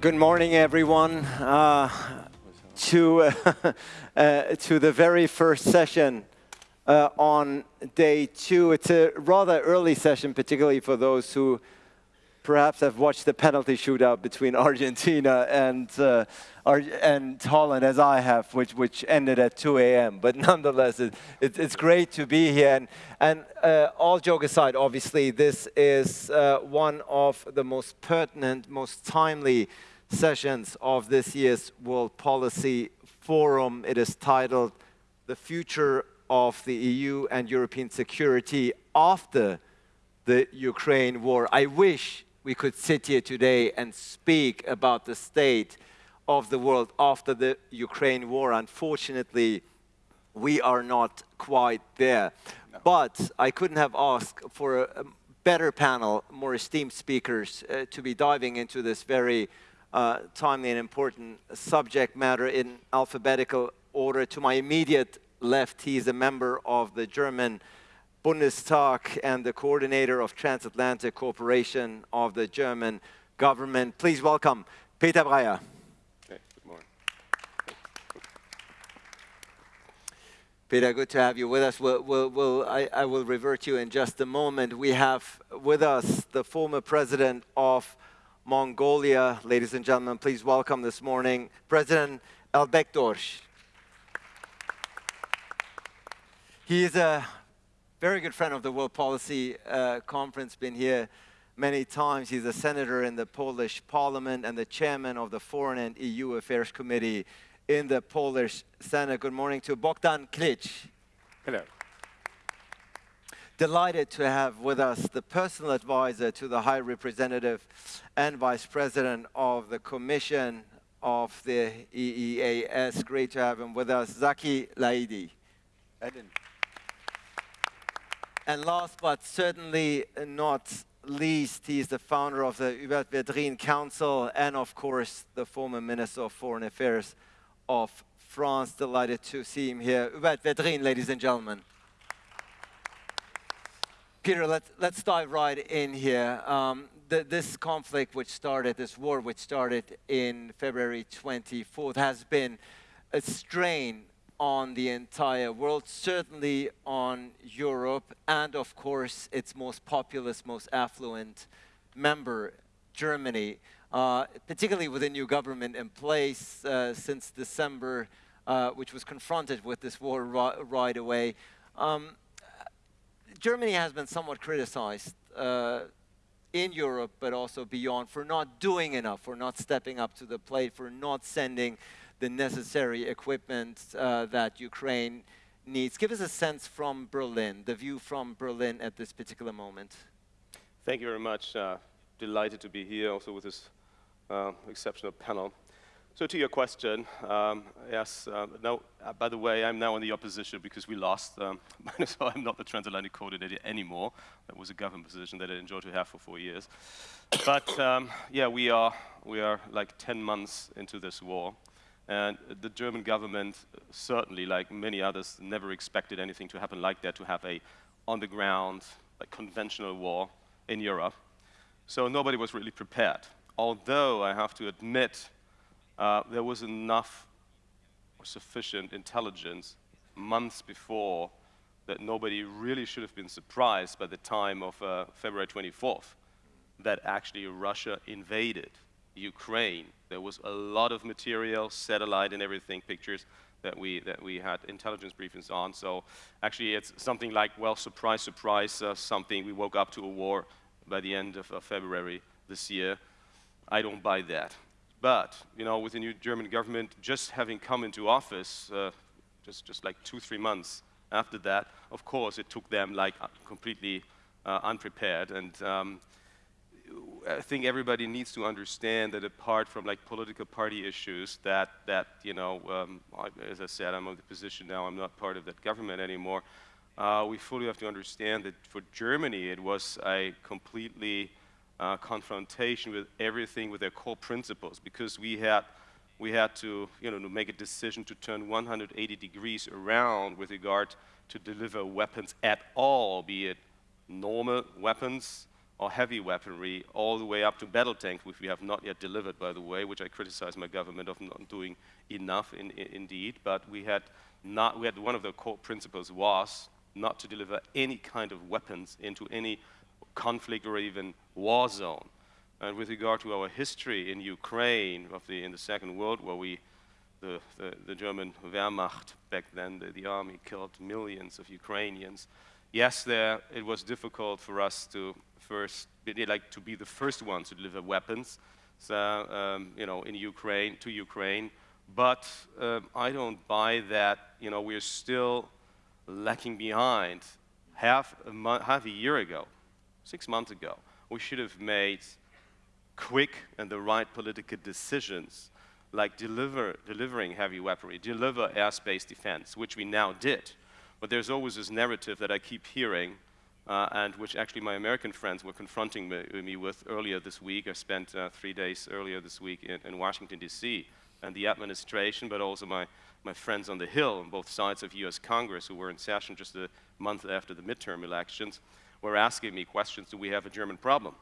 Good morning, everyone, uh, to, uh, uh, to the very first session uh, on day two. It's a rather early session, particularly for those who perhaps have watched the penalty shootout between Argentina and, uh, Ar and Holland, as I have, which, which ended at 2 a.m. But nonetheless, it, it, it's great to be here. And, and uh, all joke aside, obviously, this is one of the most pertinent, most timely sessions of this year's World Policy Forum. It is titled The Future of the EU and European Security After the Ukraine War. I wish we could sit here today and speak about the state of the world after the Ukraine war. Unfortunately, we are not quite there. No. But I couldn't have asked for a better panel, more esteemed speakers, uh, to be diving into this very uh, timely and important subject matter in alphabetical order. To my immediate left, he is a member of the German Bundestag and the coordinator of Transatlantic Cooperation of the German government. Please welcome Peter Beyer. good morning. Peter, good to have you with us. We'll, we'll, we'll, I, I will revert to you in just a moment. We have with us the former president of Mongolia. Ladies and gentlemen, please welcome this morning President Elbegdorj. He is a very good friend of the World Policy uh, Conference, been here many times. He's a senator in the Polish parliament and the chairman of the Foreign and EU Affairs Committee in the Polish Senate. Good morning to Bogdan Klich. Hello delighted to have with us the personal advisor to the High Representative and Vice President of the Commission of the EEAS. Great to have him with us, Zaki Laidi. And last but certainly not least, he's the founder of the Hubert Védrine Council and, of course, the former Minister of Foreign Affairs of France. Delighted to see him here. Hubert Védrine, ladies and gentlemen. Peter, let's, let's dive right in here. Um, the, this conflict which started, this war which started in February 24th has been a strain on the entire world, certainly on Europe, and of course its most populous, most affluent member, Germany, uh, particularly with a new government in place uh, since December, uh, which was confronted with this war right away. Um, Germany has been somewhat criticized uh, in Europe, but also beyond, for not doing enough, for not stepping up to the plate, for not sending the necessary equipment uh, that Ukraine needs. Give us a sense from Berlin, the view from Berlin at this particular moment. Thank you very much. Uh, delighted to be here also with this uh, exceptional panel. So to your question, um, yes, uh, now, uh, by the way, I'm now in the opposition because we lost, um, so I'm not the transatlantic coordinator anymore. That was a government position that I enjoyed to have for four years. But um, yeah, we are, we are like 10 months into this war. And the German government, certainly, like many others, never expected anything to happen like that, to have a on-the-ground, like conventional war in Europe. So nobody was really prepared. Although I have to admit, uh, there was enough or sufficient intelligence months before that nobody really should have been surprised by the time of uh, February 24th that actually Russia invaded Ukraine. There was a lot of material, satellite and everything, pictures that we, that we had intelligence briefings on. So actually it's something like, well, surprise, surprise, uh, something. We woke up to a war by the end of, of February this year. I don't buy that. But, you know, with the new German government just having come into office, uh, just, just like two, three months after that, of course, it took them like uh, completely uh, unprepared. And um, I think everybody needs to understand that apart from like political party issues, that, that you know, um, as I said, I'm in the position now, I'm not part of that government anymore. Uh, we fully have to understand that for Germany, it was a completely uh, confrontation with everything with their core principles because we had we had to you know to make a decision to turn 180 degrees around with regard to deliver weapons at all, be it normal weapons or heavy weaponry, all the way up to battle tanks, which we have not yet delivered, by the way, which I criticize my government of not doing enough, in, in, indeed. But we had not, we had one of the core principles was not to deliver any kind of weapons into any conflict or even war zone. And with regard to our history in Ukraine, of the, in the Second World War, we, the, the, the German Wehrmacht back then, the, the, army killed millions of Ukrainians. Yes, there it was difficult for us to first, like to be the first ones to deliver weapons, so, um, you know, in Ukraine to Ukraine. But uh, I don't buy that. You know, we're still lacking behind. Half a, half a year ago, six months ago, we should have made quick and the right political decisions, like deliver, delivering heavy weaponry, deliver airspace defense, which we now did. But there's always this narrative that I keep hearing, uh, and which actually my American friends were confronting me, me with earlier this week. I spent uh, three days earlier this week in, in Washington, D.C., and the administration, but also my, my friends on the Hill on both sides of U.S. Congress who were in session just a month after the midterm elections were asking me questions, do we have a German problem?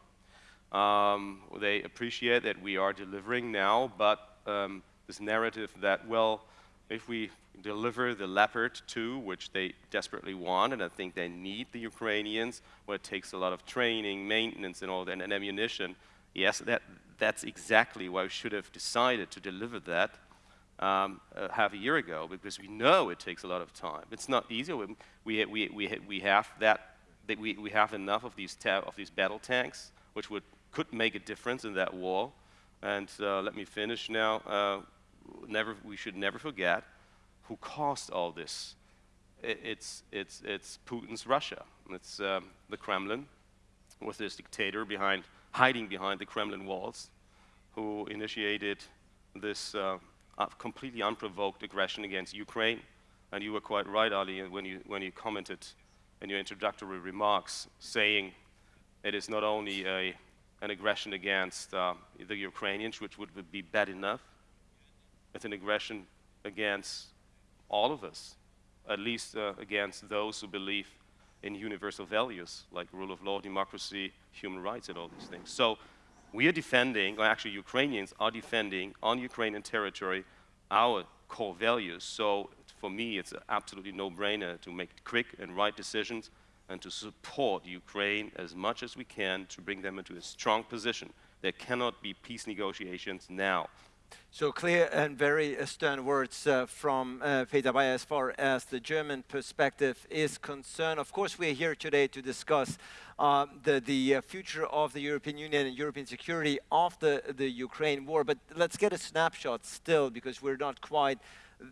Um, they appreciate that we are delivering now, but um, this narrative that, well, if we deliver the Leopard 2, which they desperately want, and I think they need the Ukrainians, where it takes a lot of training, maintenance, and all that, and ammunition, yes, that, that's exactly why we should have decided to deliver that um, uh, half a year ago, because we know it takes a lot of time. It's not easy. We, we, we, we have that, that we, we have enough of these, of these battle tanks, which would, could make a difference in that war. And uh, let me finish now. Uh, never, we should never forget who caused all this. It, it's, it's, it's Putin's Russia. It's um, the Kremlin with this dictator behind hiding behind the Kremlin walls, who initiated this uh, completely unprovoked aggression against Ukraine. And you were quite right, Ali, when you, when you commented in your introductory remarks, saying it is not only a, an aggression against uh, the Ukrainians, which would be bad enough, it's an aggression against all of us, at least uh, against those who believe in universal values like rule of law, democracy, human rights, and all these things. So we are defending, or actually Ukrainians are defending on Ukrainian territory our core values. So for me, it's absolutely no-brainer to make quick and right decisions and to support Ukraine as much as we can to bring them into a strong position. There cannot be peace negotiations now so clear and very stern words uh, from uh, Peter Beyer as far as the German perspective is concerned. Of course, we're here today to discuss uh, the, the uh, future of the European Union and European security after the Ukraine war. But let's get a snapshot still, because we're not quite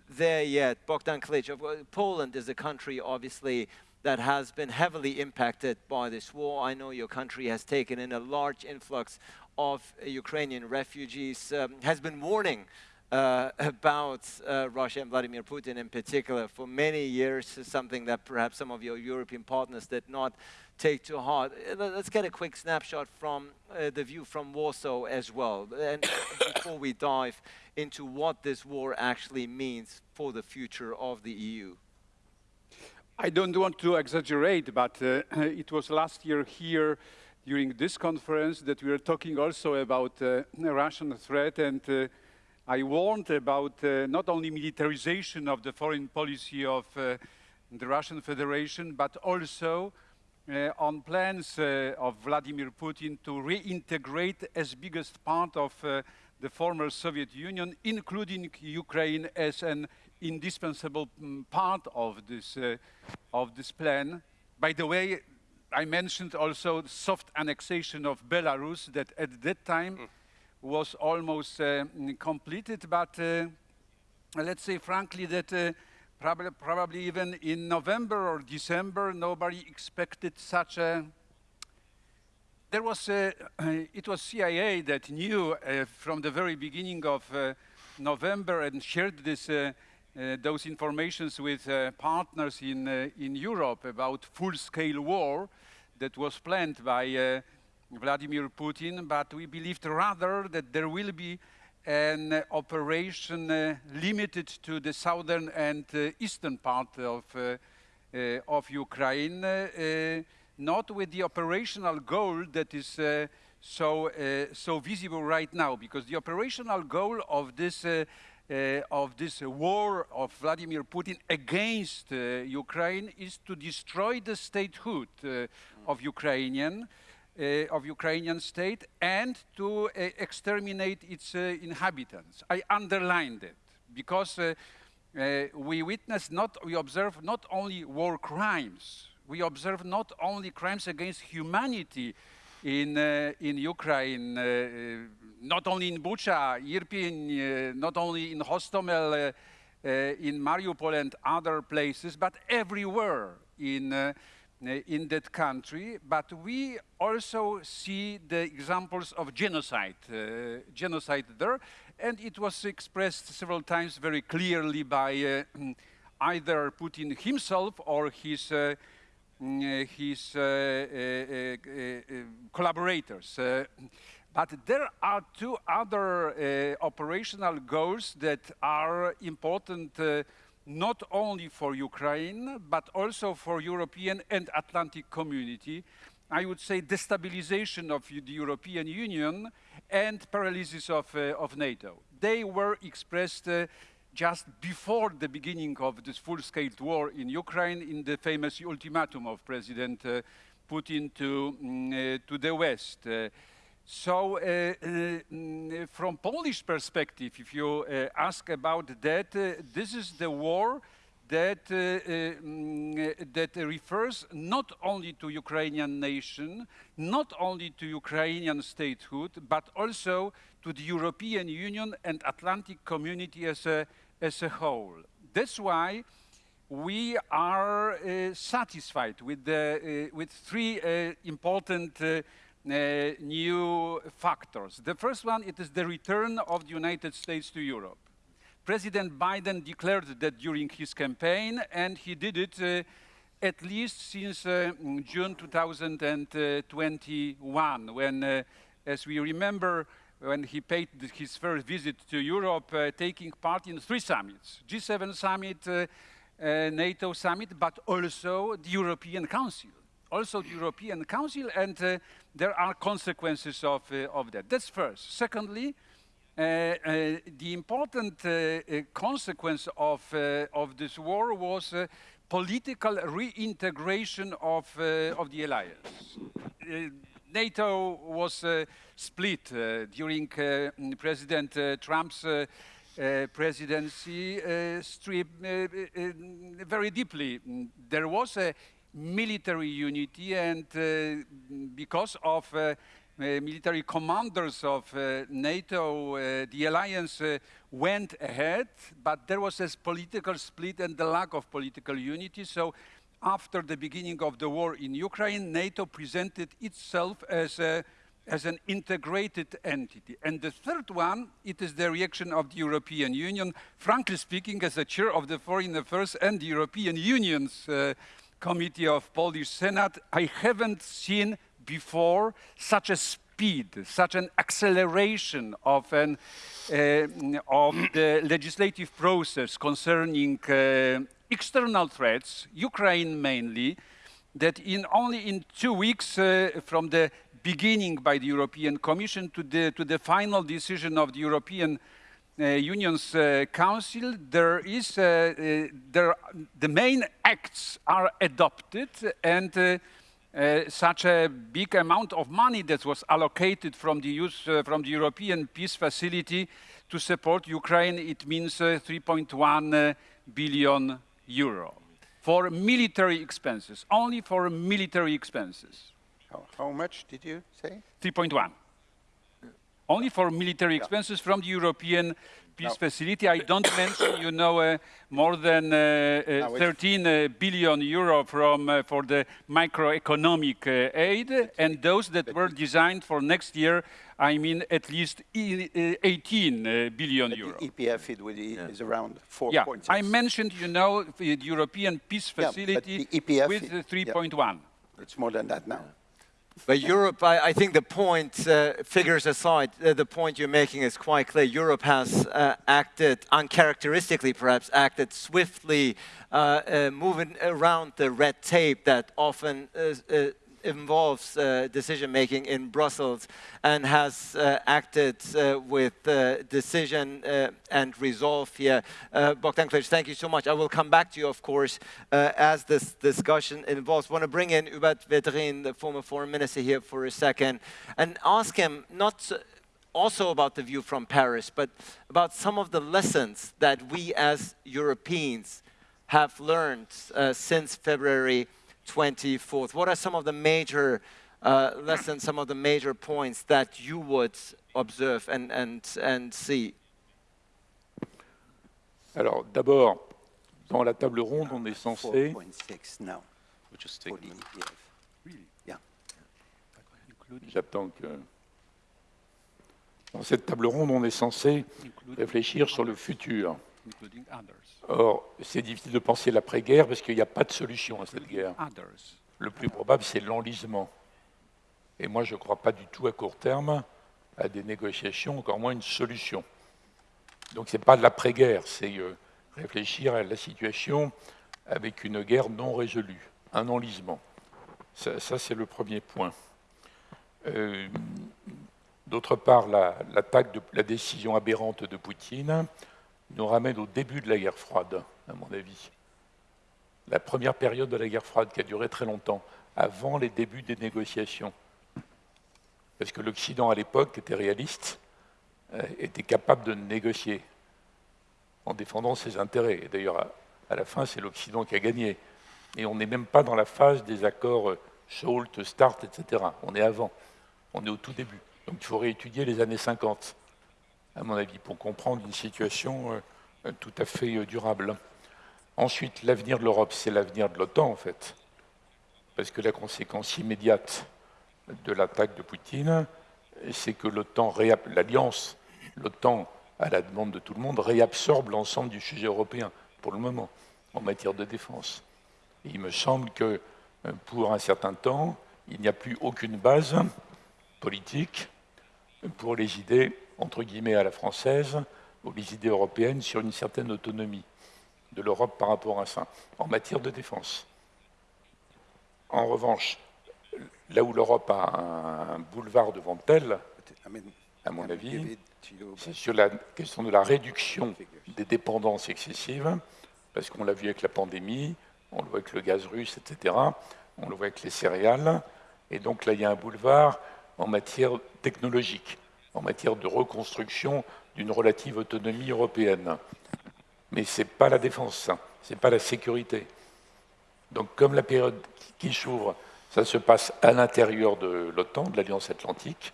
there yet. Bogdan Klich, Poland is a country, obviously, that has been heavily impacted by this war. I know your country has taken in a large influx of Ukrainian refugees um, has been warning uh, about uh, Russia and Vladimir Putin in particular for many years, is something that perhaps some of your European partners did not take to heart. Uh, let's get a quick snapshot from uh, the view from Warsaw as well, and before we dive into what this war actually means for the future of the EU. I don't want to exaggerate, but uh, it was last year here during this conference that we were talking also about uh, Russian threat and I warned about uh, not only militarization of the foreign policy of uh, the Russian Federation, but also uh, on plans uh, of Vladimir Putin to reintegrate as biggest part of the former Soviet Union, including Ukraine as an indispensable mm, part of this, of this plan. By the way, I mentioned also soft annexation of Belarus that at that time mm. Was almost uh, completed, but uh, let's say frankly that uh, probably, probably even in November or December nobody expected such a there was a, it was CIA that knew uh, from the very beginning of uh, November and shared this uh, those informations with partners in, in Europe about full-scale war that was planned by Vladimir Putin, but we believed rather that there will be an operation uh, limited to the southern and uh, eastern part of, uh, of Ukraine. not with the operational goal that is uh, so, uh, so visible right now, because the operational goal of this, uh, uh, of this war of Vladimir Putin against uh, Ukraine is to destroy the statehood uh, of Ukrainian, uh, of Ukrainian state and to uh, exterminate its uh, inhabitants. I underlined it because uh, uh, we witness not, we observe not only war crimes, we observe not only crimes against humanity in, uh, in Ukraine, uh, not only in Bucha, Irpin, uh, not only in Hostomel, uh, in Mariupol and other places, but everywhere in, uh, in that country. But we also see the examples of genocide, uh, genocide there, and it was expressed several times very clearly by uh, either Putin himself or his uh, mm, his uh, uh, uh, collaborators. but there are two other operational goals that are important not only for Ukraine, but also for European and Atlantic community. I would say destabilization of the European Union and paralysis of, uh, of NATO. They were expressed uh, just before the beginning of this full-scale war in Ukraine in the famous ultimatum of President uh, Putin to, mm, to the West. So, uh, uh, mm, from Polish perspective, if you uh, ask about that, this is the war that, uh, uh, mm, that refers not only to Ukrainian nation, not only to Ukrainian statehood, but also to the European Union and Atlantic community as a, as a whole. That's why we are uh, satisfied with, the, with three important uh, new factors. The first one, it is the return of the United States to Europe. President Biden declared that during his campaign, and he did it uh, at least since uh, June 2021, when, uh, as we remember, when he paid his first visit to Europe, uh, taking part in three summits, G7 summit, uh, NATO summit, but also the European Council also the European Council, and uh, there are consequences of, uh, of that. That's first. Secondly, uh, uh the important uh, uh, consequence of, uh, of this war was uh, political reintegration of, uh, of the alliance. NATO was split during President Trump's presidency very deeply. There was a military unity and uh, because of uh, uh, military commanders of NATO, the alliance went ahead, but there was a political split and the lack of political unity. So after the beginning of the war in Ukraine, NATO presented itself as a as an integrated entity. And the third one, it is the reaction of the European Union. Frankly speaking, as a chair of the Foreign Affairs and the European Union's uh, Committee of Polish Senate, I haven't seen before such a speed, such an acceleration of, an, uh, of the legislative process concerning uh, external threats, Ukraine mainly, that in only in two weeks uh, from the beginning by the European Commission to the, to the final decision of the European Union's uh, Council, there is, uh, there, the main acts are adopted and uh, such a big amount of money that was allocated from the, use, uh, from the European Peace Facility to support Ukraine, it means uh, 3.1 billion euro for military expenses, only for military expenses. How, how much did you say? 3.1 only for military expenses from the European peace no. facility. I don't mention, you know, uh, more than uh, uh, 13 uh, billion euro from uh, for the macroeconomic uh, aid, and those that were designed for next year. I mean, at least 18 billion euro. The EPF it yeah. is around 4.6. Yeah, I mentioned, you know, the European peace facility yeah, with 3.1. Yeah. It's more than that now. But Europe, I, I, think the point, uh, figures aside, uh, the point you're making is quite clear. Europe has uh, acted, uncharacteristically perhaps, acted swiftly, uh, uh, moving around the red tape that often uh, involves uh, decision making in Brussels and has uh, acted uh, with uh, decision uh, and resolve here. Bogdan Klich, thank you so much. I will come back to you, of course, as this discussion involves. I want to bring in Hubert Védrine, the former foreign minister, here for a second, and ask him not also about the view from Paris, but about some of the lessons that we as Europeans have learned uh, since February 24th. What are some of the major uh, lessons, some of the major points that you would observe and, and, and see? Alors, d'abord, dans la table ronde, on est censé 4.6 now Which is for the taken. ETF. Yeah. J'attends que. Dans cette table ronde, on est censé réfléchir sur le futur. Or, c'est difficile de penser l'après-guerre parce qu'il n'y a pas de solution à cette guerre. Le plus probable, c'est l'enlisement. Et moi, je ne crois pas du tout à court terme à des négociations, encore moins une solution. Donc, ce n'est pas de l'après-guerre, c'est euh, réfléchir à la situation avec une guerre non résolue, un enlisement. Ça, ça, c'est le premier point. Euh, D'autre part, la- l'attaque de la décision aberrante de Poutine nous ramène au début de la guerre froide, à mon avis. La première période de la guerre froide qui a duré très longtemps, avant les débuts des négociations. Parce que l'Occident, à l'époque, était réaliste, euh, était capable de négocier en défendant ses intérêts. Et d'ailleurs, à, à la fin, c'est l'Occident qui a gagné. Et on n'est même pas dans la phase des accords euh, SALT, START, etc. On est avant. On est au tout début. Donc il faut réétudier les années 50, à mon avis, pour comprendre une situation euh, euh, tout à fait euh, durable. Ensuite, l'avenir de l'Europe, c'est l'avenir de l'OTAN, en fait. Parce que la conséquence immédiate de l'attaque de Poutine, c'est que l'OTAN, l'alliance, l'OTAN, à la demande de tout le monde, réabsorbe l'ensemble du sujet européen, pour le moment, en matière de défense. Il me semble que pour un certain temps, il n'y a plus aucune base politique pour les idées, entre guillemets, à la française, ou les idées européennes sur une certaine autonomie de l'Europe par rapport à ça, en matière de défense. En revanche, là où l'Europe a un boulevard devant elle, à mon avis, c'est sur la question de la réduction des dépendances excessives, parce qu'on l'a vu avec la pandémie, on le voit avec le gaz russe, etc., on le voit avec les céréales, et donc là, il y a un boulevard en matière technologique, en matière de reconstruction d'une relative autonomie européenne. Mais ce n'est pas la défense, ce n'est pas la sécurité. Donc comme la période qui s'ouvre, ça se passe à l'intérieur de l'OTAN, de l'Alliance Atlantique,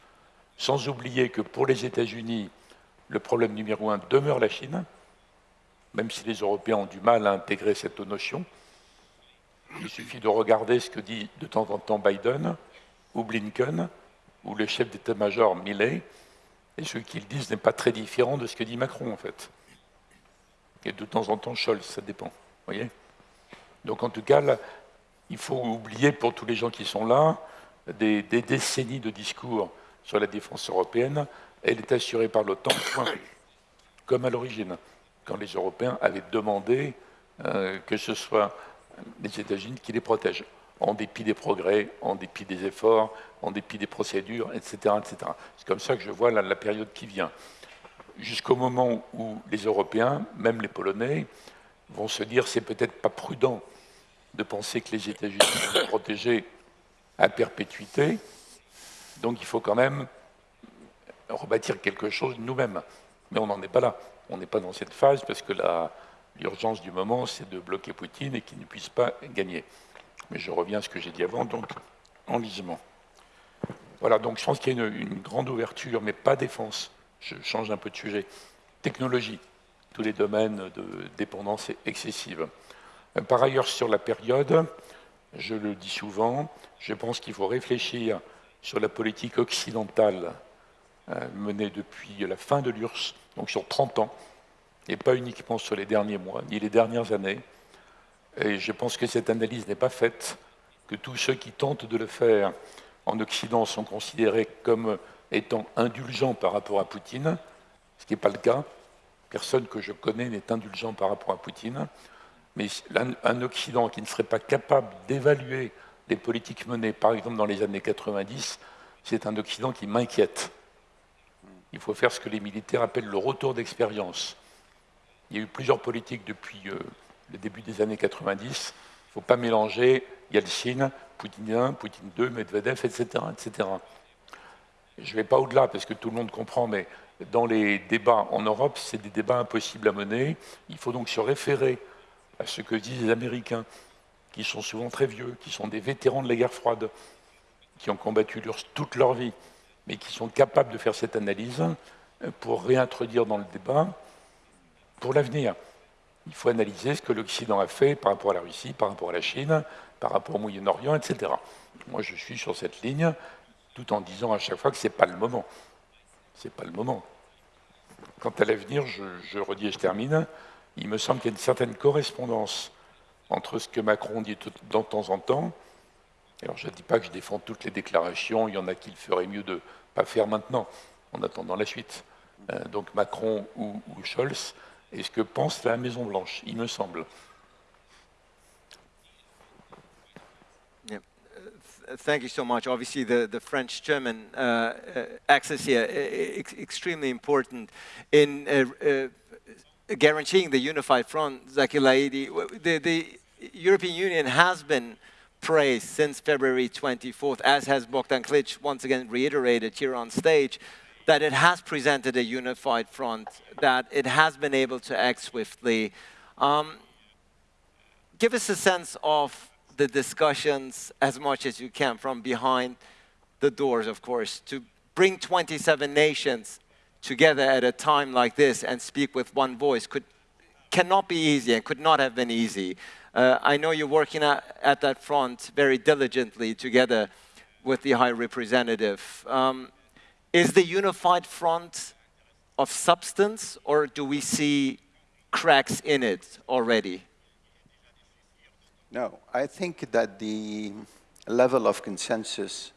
sans oublier que pour les États-Unis, le problème numéro un demeure la Chine, même si les Européens ont du mal à intégrer cette notion. Il suffit de regarder ce que dit de temps en temps Biden ou Blinken ou le chef d'état-major Milley, et ce qu'ils disent n'est pas très différent de ce que dit Macron en fait. Et de temps en temps Scholz, ça dépend. voyez Donc en tout cas, il faut oublier pour tous les gens qui sont là des, décennies de discours sur la défense européenne. Elle est assurée par l'OTAN, comme à l'origine, quand les Européens avaient demandé euh, que ce soit les États-Unis qui les protègent, en dépit des progrès, en dépit des efforts, en dépit des procédures, etc. etc. C'est comme ça que je vois la, période qui vient. Jusqu'au moment où les Européens, même les Polonais, vont se dire c'est peut-être pas prudent de penser que les États-Unis sont protégés à perpétuité, donc il faut quand même rebâtir quelque chose nous-mêmes. Mais on n'en est pas là. On n'est pas dans cette phase parce que l'urgence du moment, c'est de bloquer Poutine et qu'il ne puisse pas gagner. Mais je reviens à ce que j'ai dit avant, donc enlisement. Voilà, donc je pense qu'il y a une, grande ouverture, mais pas défense. Je change un peu de sujet. Technologie, tous les domaines de dépendance excessive. Euh, Par ailleurs, sur la période, je le dis souvent, je pense qu'il faut réfléchir sur la politique occidentale euh, menée depuis la fin de l'URSS, donc sur 30 ans, et pas uniquement sur les derniers mois, ni les dernières années. Et je pense que cette analyse n'est pas faite, que tous ceux qui tentent de le faire en Occident sont considérés comme étant indulgents par rapport à Poutine, ce qui n'est pas le cas. Personne que je connais n'est indulgent par rapport à Poutine. Mais un, Occident qui ne serait pas capable d'évaluer les politiques menées, par exemple dans les années 90, c'est un Occident qui m'inquiète. Il faut faire ce que les militaires appellent le retour d'expérience. Il y a eu plusieurs politiques depuis euh, le début des années 90. Il ne faut pas mélanger Yeltsin, Poutine 1, Poutine 2, Medvedev, etc. etc. Je ne vais pas au-delà parce que tout le monde comprend, mais dans les débats en Europe, c'est des débats impossibles à mener. Il faut donc se référer à ce que disent les Américains, qui sont souvent très vieux, qui sont des vétérans de la guerre froide, qui ont combattu toute leur vie, mais qui sont capables de faire cette analyse pour réintroduire dans le débat pour l'avenir. Il faut analyser ce que l'Occident a fait par rapport à la Russie, par rapport à la Chine, par rapport au Moyen-Orient, etc. Moi, je suis sur cette ligne, tout en disant à chaque fois que ce n'est pas le moment. Ce n'est pas le moment. Quant à l'avenir, je, redis et je termine, il me semble qu'il y a une certaine correspondance entre ce que Macron dit de temps en temps. Alors, je ne dis pas que je défends toutes les déclarations, il y en a qu'il ferait mieux de ne pas faire maintenant, en attendant la suite. Euh, donc Macron ou Scholz, et ce que pense la Maison-Blanche, il me semble. Uh, thank you so much. Obviously, the, the French-German uh, uh, axis here is extremely important in uh, uh, guaranteeing the unified front. Zaki Laidi, the, the European Union has been praised since February 24th, as has Bogdan Klich once again reiterated here on stage that it has presented a unified front, that it has been able to act swiftly. Um, give us a sense of the discussions as much as you can from behind the doors, of course, to bring 27 nations together at a time like this and speak with one voice could, cannot be easy and could not have been easy. Uh, I know you're working at, at, that front very diligently together with the High Representative. Um, is the unified front of substance, or do we see cracks in it already? No, I think that the level of consensus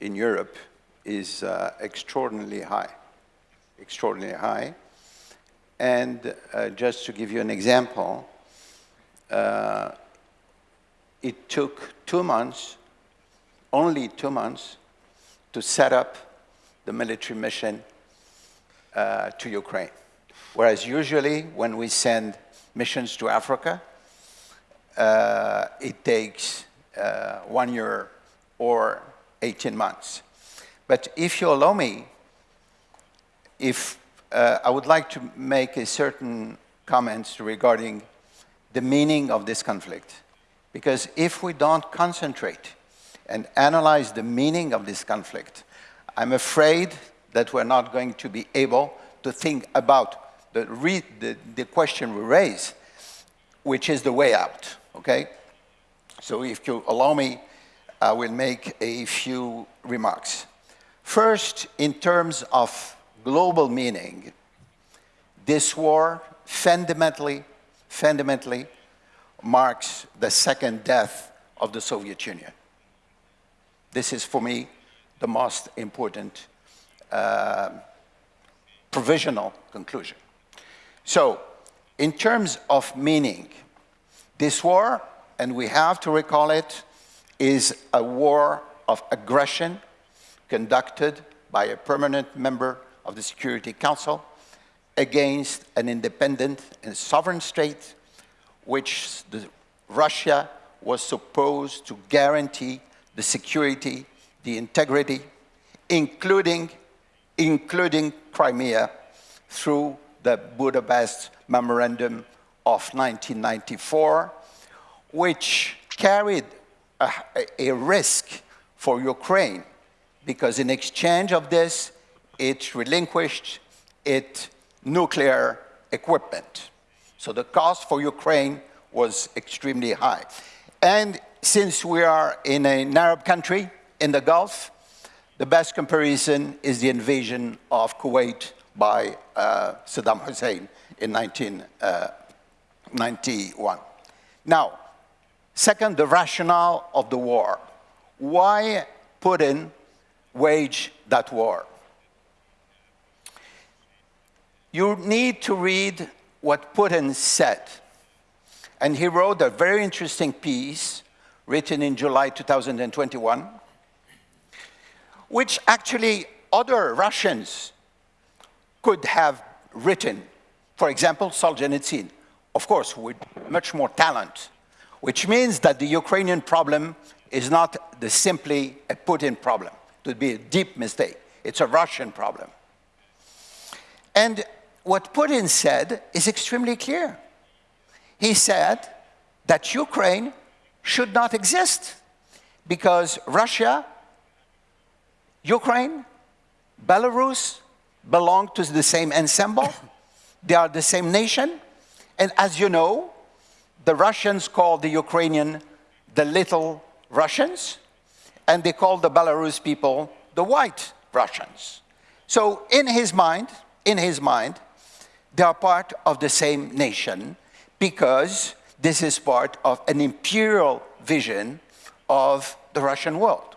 in Europe is uh, extraordinarily high, extraordinarily high. And uh, just to give you an example, uh, it took two months, only two months, to set up the military mission uh, to Ukraine. Whereas usually when we send missions to Africa, uh, it takes uh, one year or 18 months. But if you allow me, if uh, I would like to make a certain comments regarding the meaning of this conflict. Because if we don't concentrate and analyze the meaning of this conflict, I'm afraid that we're not going to be able to think about the, the, the question we raise, which is the way out, okay? So if you allow me, I will make a few remarks. First, in terms of global meaning, this war fundamentally, fundamentally marks the second death of the Soviet Union. This is, for me, the most important uh, provisional conclusion. So, in terms of meaning, this war, and we have to recall it, is a war of aggression conducted by a permanent member of the Security Council against an independent and sovereign state which Russia was supposed to guarantee the security the integrity, including, including Crimea through the Budapest Memorandum of 1994, which carried a, a risk for Ukraine because in exchange of this, it relinquished its nuclear equipment. So the cost for Ukraine was extremely high. And since we are in an Arab country, in the Gulf, the best comparison is the invasion of Kuwait by uh, Saddam Hussein in 1991. Uh, now, second, the rationale of the war. Why Putin waged that war? You need to read what Putin said. And he wrote a very interesting piece written in July 2021, which actually other Russians could have written. For example, Solzhenitsyn, of course, with much more talent, which means that the Ukrainian problem is not the simply a Putin problem. It would be a deep mistake. It's a Russian problem. And what Putin said is extremely clear. He said that Ukraine should not exist because Russia, Ukraine, Belarus belong to the same ensemble. they are the same nation. And as you know, the Russians call the Ukrainian the little Russians, and they call the Belarus people the white Russians. So in his mind, in his mind, they are part of the same nation because this is part of an imperial vision of the Russian world.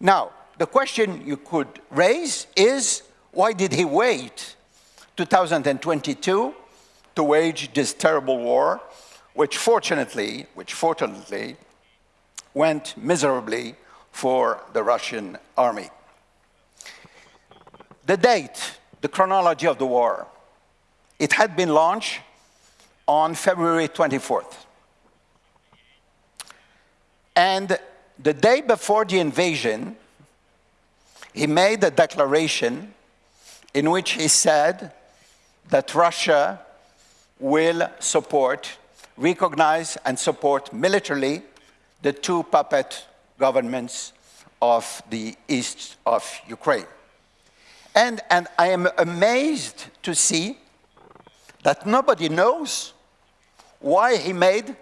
Now, the question you could raise is, why did he wait 2022 to wage this terrible war, which fortunately, which fortunately went miserably for the Russian army. The date, the chronology of the war, it had been launched on February 24th. And the day before the invasion, he made a declaration in which he said that Russia will support, recognize, and support militarily the two puppet governments of the east of Ukraine. And, and I am amazed to see that nobody knows why he made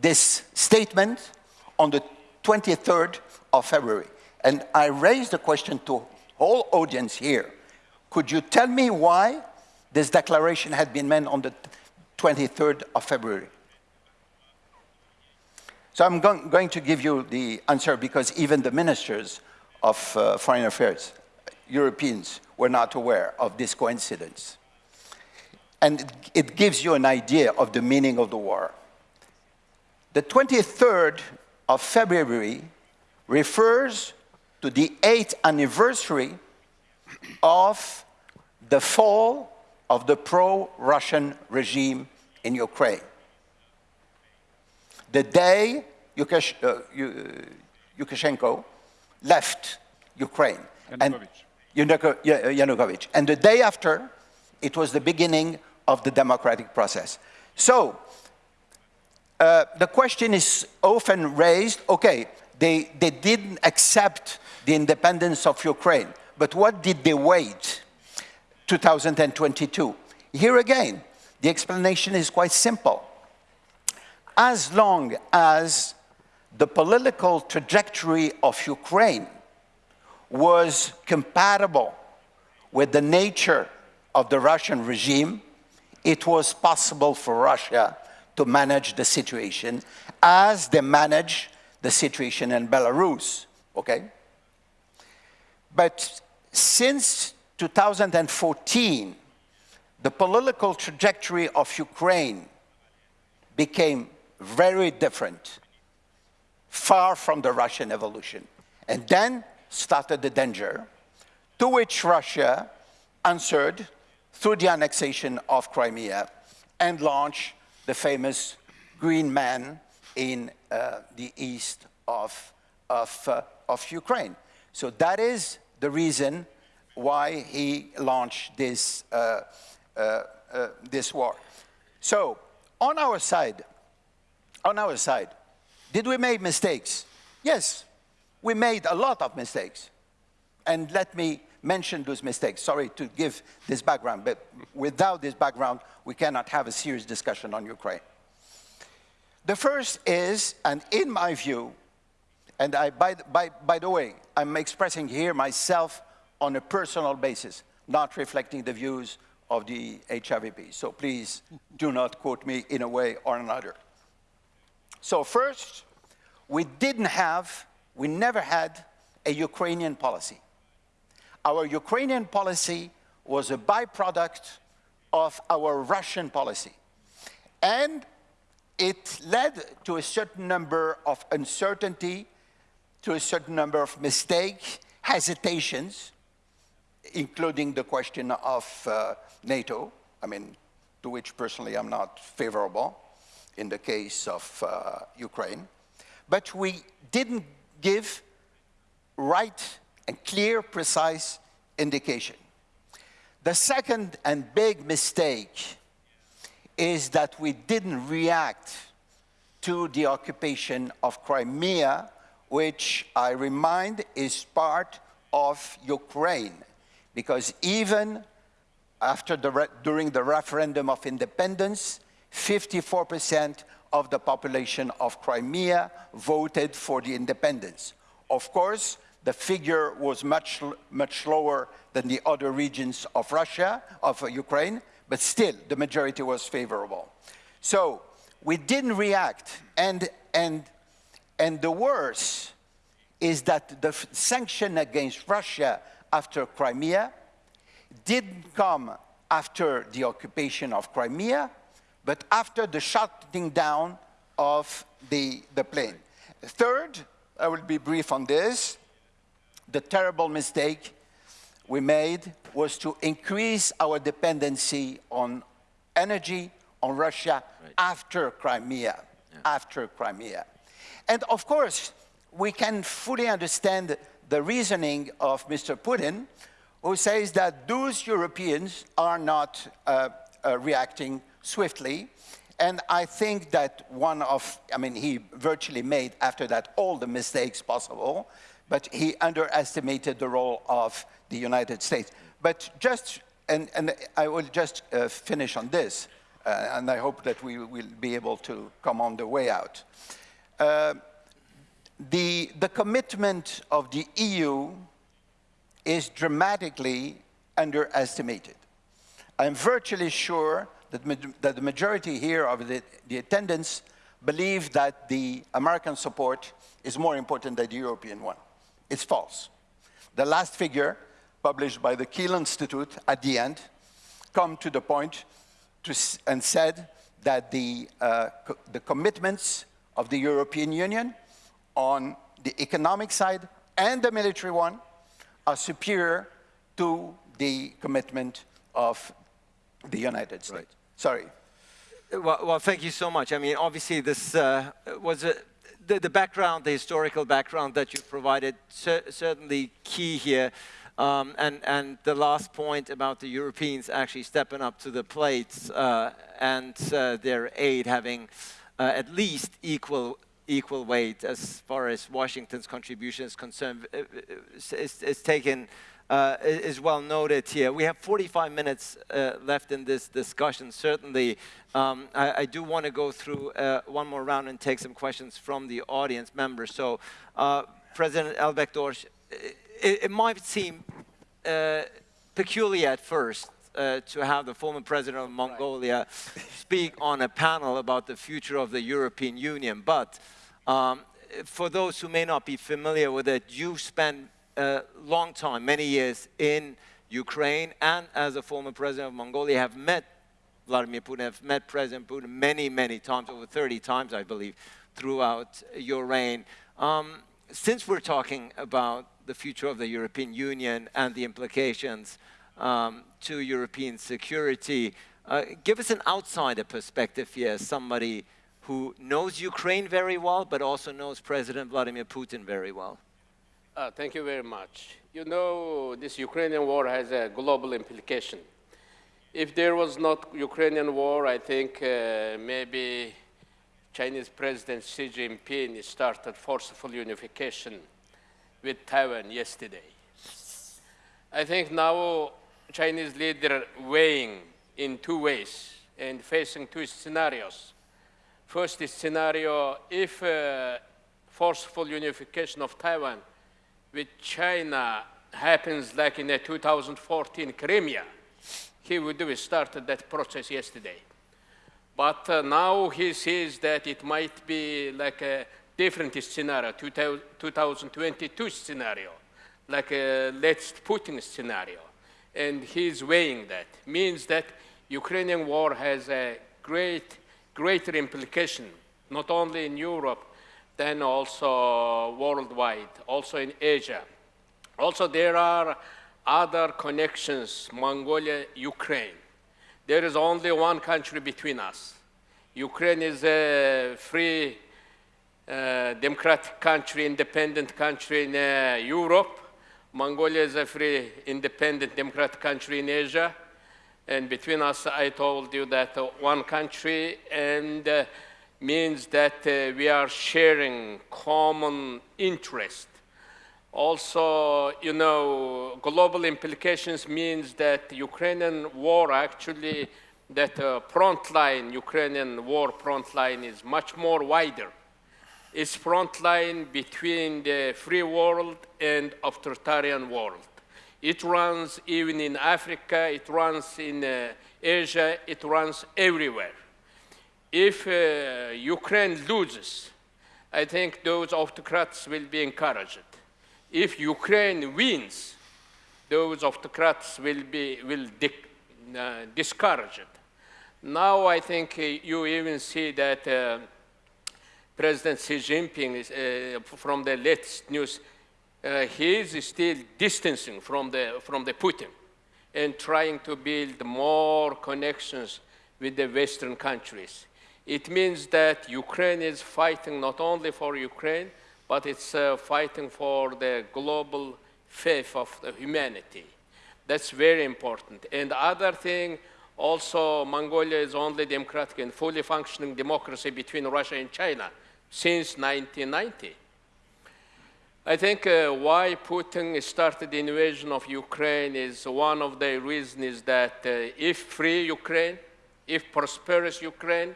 this statement on the 23rd of February. And I raised the question to whole audience here. Could you tell me why this declaration had been made on the 23rd of February? So I'm going, going to give you the answer because even the ministers of uh, foreign affairs, Europeans, were not aware of this coincidence. And it, it gives you an idea of the meaning of the war. The 23rd of February refers to the eighth anniversary of the fall of the pro-Russian regime in Ukraine the day Yukash, uh, uh Lukashenko left Ukraine. Yanukovych. And Yanukovych. And the day after, it was the beginning of the democratic process. So, uh, the question is often raised, okay, they, they didn't accept the independence of Ukraine, but what did they wait 2022? Here again, the explanation is quite simple as long as the political trajectory of Ukraine was compatible with the nature of the Russian regime, it was possible for Russia to manage the situation as they manage the situation in Belarus, okay? But since 2014, the political trajectory of Ukraine became very different, far from the Russian evolution. And then started the danger, to which Russia answered through the annexation of Crimea and launched the famous Green Man in uh, the east of, of, uh, of Ukraine. So that is the reason why he launched this, uh, uh, uh this war. So on our side, on our side. Did we make mistakes? Yes, we made a lot of mistakes. And let me mention those mistakes. Sorry to give this background, but without this background, we cannot have a serious discussion on Ukraine. The first is, and in my view, and I, by, by, by the way, I'm expressing here myself on a personal basis, not reflecting the views of the HRVP. So please do not quote me in a way or another. So first, we didn't have, we never had a Ukrainian policy. Our Ukrainian policy was a byproduct of our Russian policy. And it led to a certain number of uncertainty, to a certain number of mistakes, hesitations, including the question of uh, NATO, I mean, to which personally I'm not favorable in the case of uh, Ukraine. But we didn't give right and clear, precise indication. The second and big mistake is that we didn't react to the occupation of Crimea, which I remind is part of Ukraine. Because even after the during the referendum of independence, 54% of the population of Crimea voted for the independence. Of course, the figure was much, much lower than the other regions of Russia, of Ukraine, but still the majority was favorable. So we didn't react, and, and, and the worst is that the sanction against Russia after Crimea didn't come after the occupation of Crimea, but after the shutting down of the, the plane. Third, I will be brief on this, the terrible mistake we made was to increase our dependency on energy on Russia right. after Crimea, yeah. after Crimea. And of course, we can fully understand the reasoning of Mr. Putin, who says that those Europeans are not uh, uh, reacting swiftly. And I think that one of, I mean, he virtually made after that all the mistakes possible, but he underestimated the role of the United States. But just, and, and I will just uh, finish on this, uh, and I hope that we will be able to come on the way out. Uh, the, the commitment of the EU is dramatically underestimated. I'm virtually sure that, that the majority here of the, the attendants believe that the American support is more important than the European one. It's false. The last figure, published by the Kiel Institute at the end, come to the point to, and said that the, uh, co the commitments of the European Union on the economic side and the military one are superior to the commitment of the United States. Right. Sorry. Well, well, thank you so much. I mean, obviously, this uh, was a, the, the, background, the historical background that you provided, cer certainly key here. Um, and, and the last point about the Europeans actually stepping up to the plate uh, and uh, their aid having uh, at least equal equal weight as far as Washington's contribution is concerned uh, uh, is, is taken uh, is well noted here. We have 45 minutes uh, left in this discussion. Certainly, um, I, I, do want to go through uh, one more round and take some questions from the audience members. So, uh, President Elbegdorj it, it, might seem peculiar at first uh, to have the former president of Mongolia speak on a panel about the future of the European Union. But um, for those who may not be familiar with it, you spent a long time, many years in Ukraine, and as a former president of Mongolia, have met Vladimir Putin, have met President Putin many, many times, over 30 times, I believe, throughout your reign. Um, since we're talking about the future of the European Union and the implications um, to European security, uh, give us an outsider perspective here, somebody who knows Ukraine very well, but also knows President Vladimir Putin very well. Uh, thank you very much. You know, this Ukrainian war has a global implication. If there was not Ukrainian war, I think uh, maybe Chinese President Xi Jinping started forceful unification with Taiwan yesterday. I think now Chinese leader weighing in two ways and facing two scenarios. First scenario, if uh, forceful unification of Taiwan with China happens like in the 2014 Crimea, he would have started that process yesterday. But uh, now he says that it might be like a different scenario, 2022 scenario, like a let's Putin scenario. And he's weighing that. Means that Ukrainian war has a great greater implication not only in Europe, then also worldwide, also in Asia. Also, there are other connections, Mongolia, Ukraine. There is only one country between us. Ukraine is a free, uh, democratic country, independent country in uh, Europe. Mongolia is a free, independent, democratic country in Asia. And between us, I told you that uh, one country and uh, means that uh, we are sharing common interest also, you know, global implications means that Ukrainian war actually, that uh, front line, Ukrainian war front line is much more wider. It's front line between the free world and authoritarian world. It runs even in Africa, it runs in uh, Asia, it runs everywhere. If uh, Ukraine loses, I think those autocrats will be encouraged if Ukraine wins, those autocrats will be will uh, discouraged. Now I think uh, you even see that uh, President Xi Jinping is, uh, from the latest news, uh, he is still distancing from the from the Putin and trying to build more connections with the Western countries. It means that Ukraine is fighting not only for Ukraine, but it's uh, fighting for the global faith of humanity. That's very important. And the other thing, also Mongolia is only democratic and fully functioning democracy between Russia and China since 1990. I think uh, why Putin started the invasion of Ukraine is one of the reasons that uh, if free Ukraine, if prosperous Ukraine,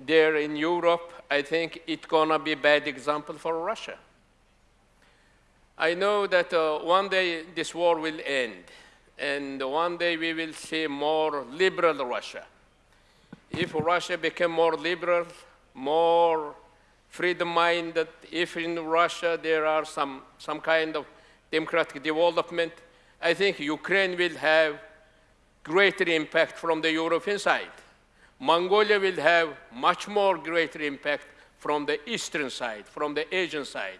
there in Europe, I think it's gonna be bad example for Russia. I know that uh, one day this war will end, and one day we will see more liberal Russia. If Russia became more liberal, more freedom-minded, if in Russia there are some, some kind of democratic development, I think Ukraine will have greater impact from the European side. Mongolia will have much more greater impact from the eastern side, from the Asian side.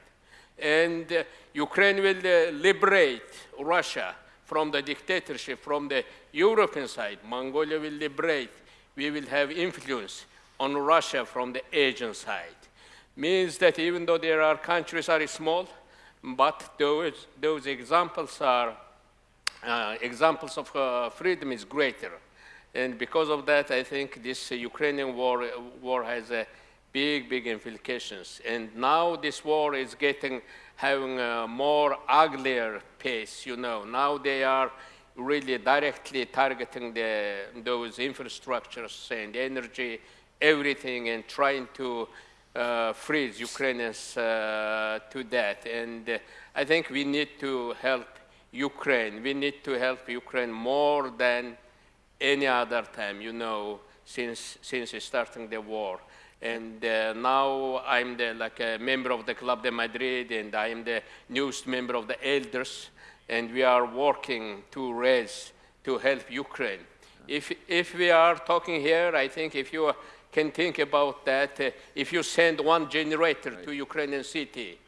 And uh, Ukraine will uh, liberate Russia from the dictatorship from the European side. Mongolia will liberate. We will have influence on Russia from the Asian side. Means that even though there are countries are small, but those, those examples are uh, examples of uh, freedom is greater. And because of that, I think this uh, Ukrainian war, war has a big, big implications. And now this war is getting, having a more uglier pace, you know. Now they are really directly targeting the, those infrastructures and energy, everything, and trying to uh, freeze Ukrainians uh, to that. And uh, I think we need to help Ukraine. We need to help Ukraine more than any other time, you know, since, since starting the war. And uh, now I'm the, like a member of the Club de Madrid, and I'm the newest member of the elders, and we are working to raise, to help Ukraine. If, if we are talking here, I think if you can think about that, uh, if you send one generator right. to Ukrainian city,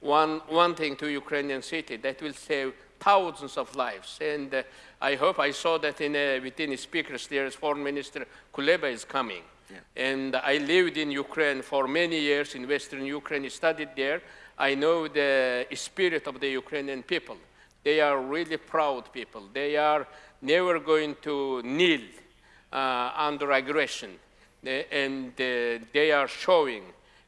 one, one thing to Ukrainian city, that will save thousands of lives. And uh, I hope I saw that in, uh, within the speakers there is Foreign Minister Kuleba is coming. Yeah. And I lived in Ukraine for many years in Western Ukraine, studied there. I know the spirit of the Ukrainian people. They are really proud people. They are never going to kneel uh, under aggression. And uh, they are showing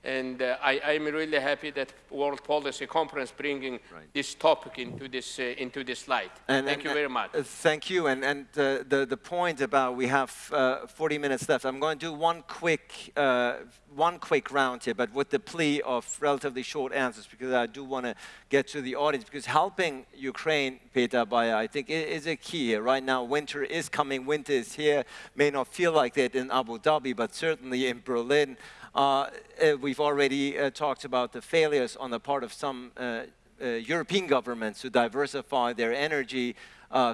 and uh, I, am really happy that World Policy Conference bringing right. this topic into this, uh, into this light. And, thank and, you very much. Uh, thank you. And, and uh, the, the point about we have uh, 40 minutes left, I'm going to do one quick, uh, one quick round here, but with the plea of relatively short answers, because I do want to get to the audience, because helping Ukraine, Peter Beyer, I think is a key here. Right now, winter is coming, winter is here, may not feel like that in Abu Dhabi, but certainly in Berlin, Uh, uh, we've already uh, talked about the failures on the part of some uh, European governments to diversify their energy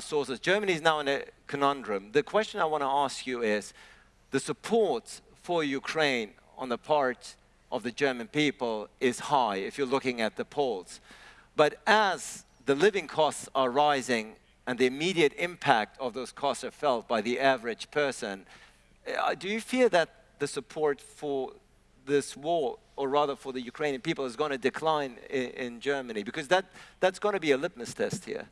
sources. Germany is now in a conundrum. The question I want to ask you is, the support for Ukraine on the part of the German people is high if you're looking at the polls. But as the living costs are rising and the immediate impact of those costs are felt by the average person, uh, do you fear that the support for this war, or rather for the Ukrainian people, is going to decline in, in Germany? Because that, that's going to be a litmus test here.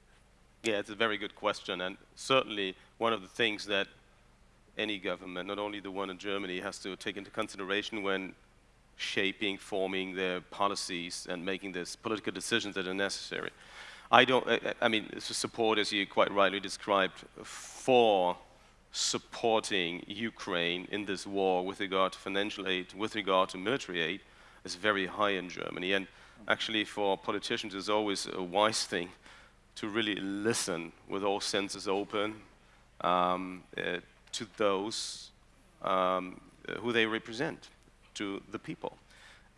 Yeah, it's a very good question, and certainly one of the things that any government, not only the one in Germany, has to take into consideration when shaping, forming their policies and making these political decisions that are necessary. I don't, I, mean, support, as you quite rightly described, for supporting Ukraine in this war with regard to financial aid, with regard to military aid, is very high in Germany. And actually for politicians, it's always a wise thing to really listen with all senses open um, uh, to those um, who they represent to the people.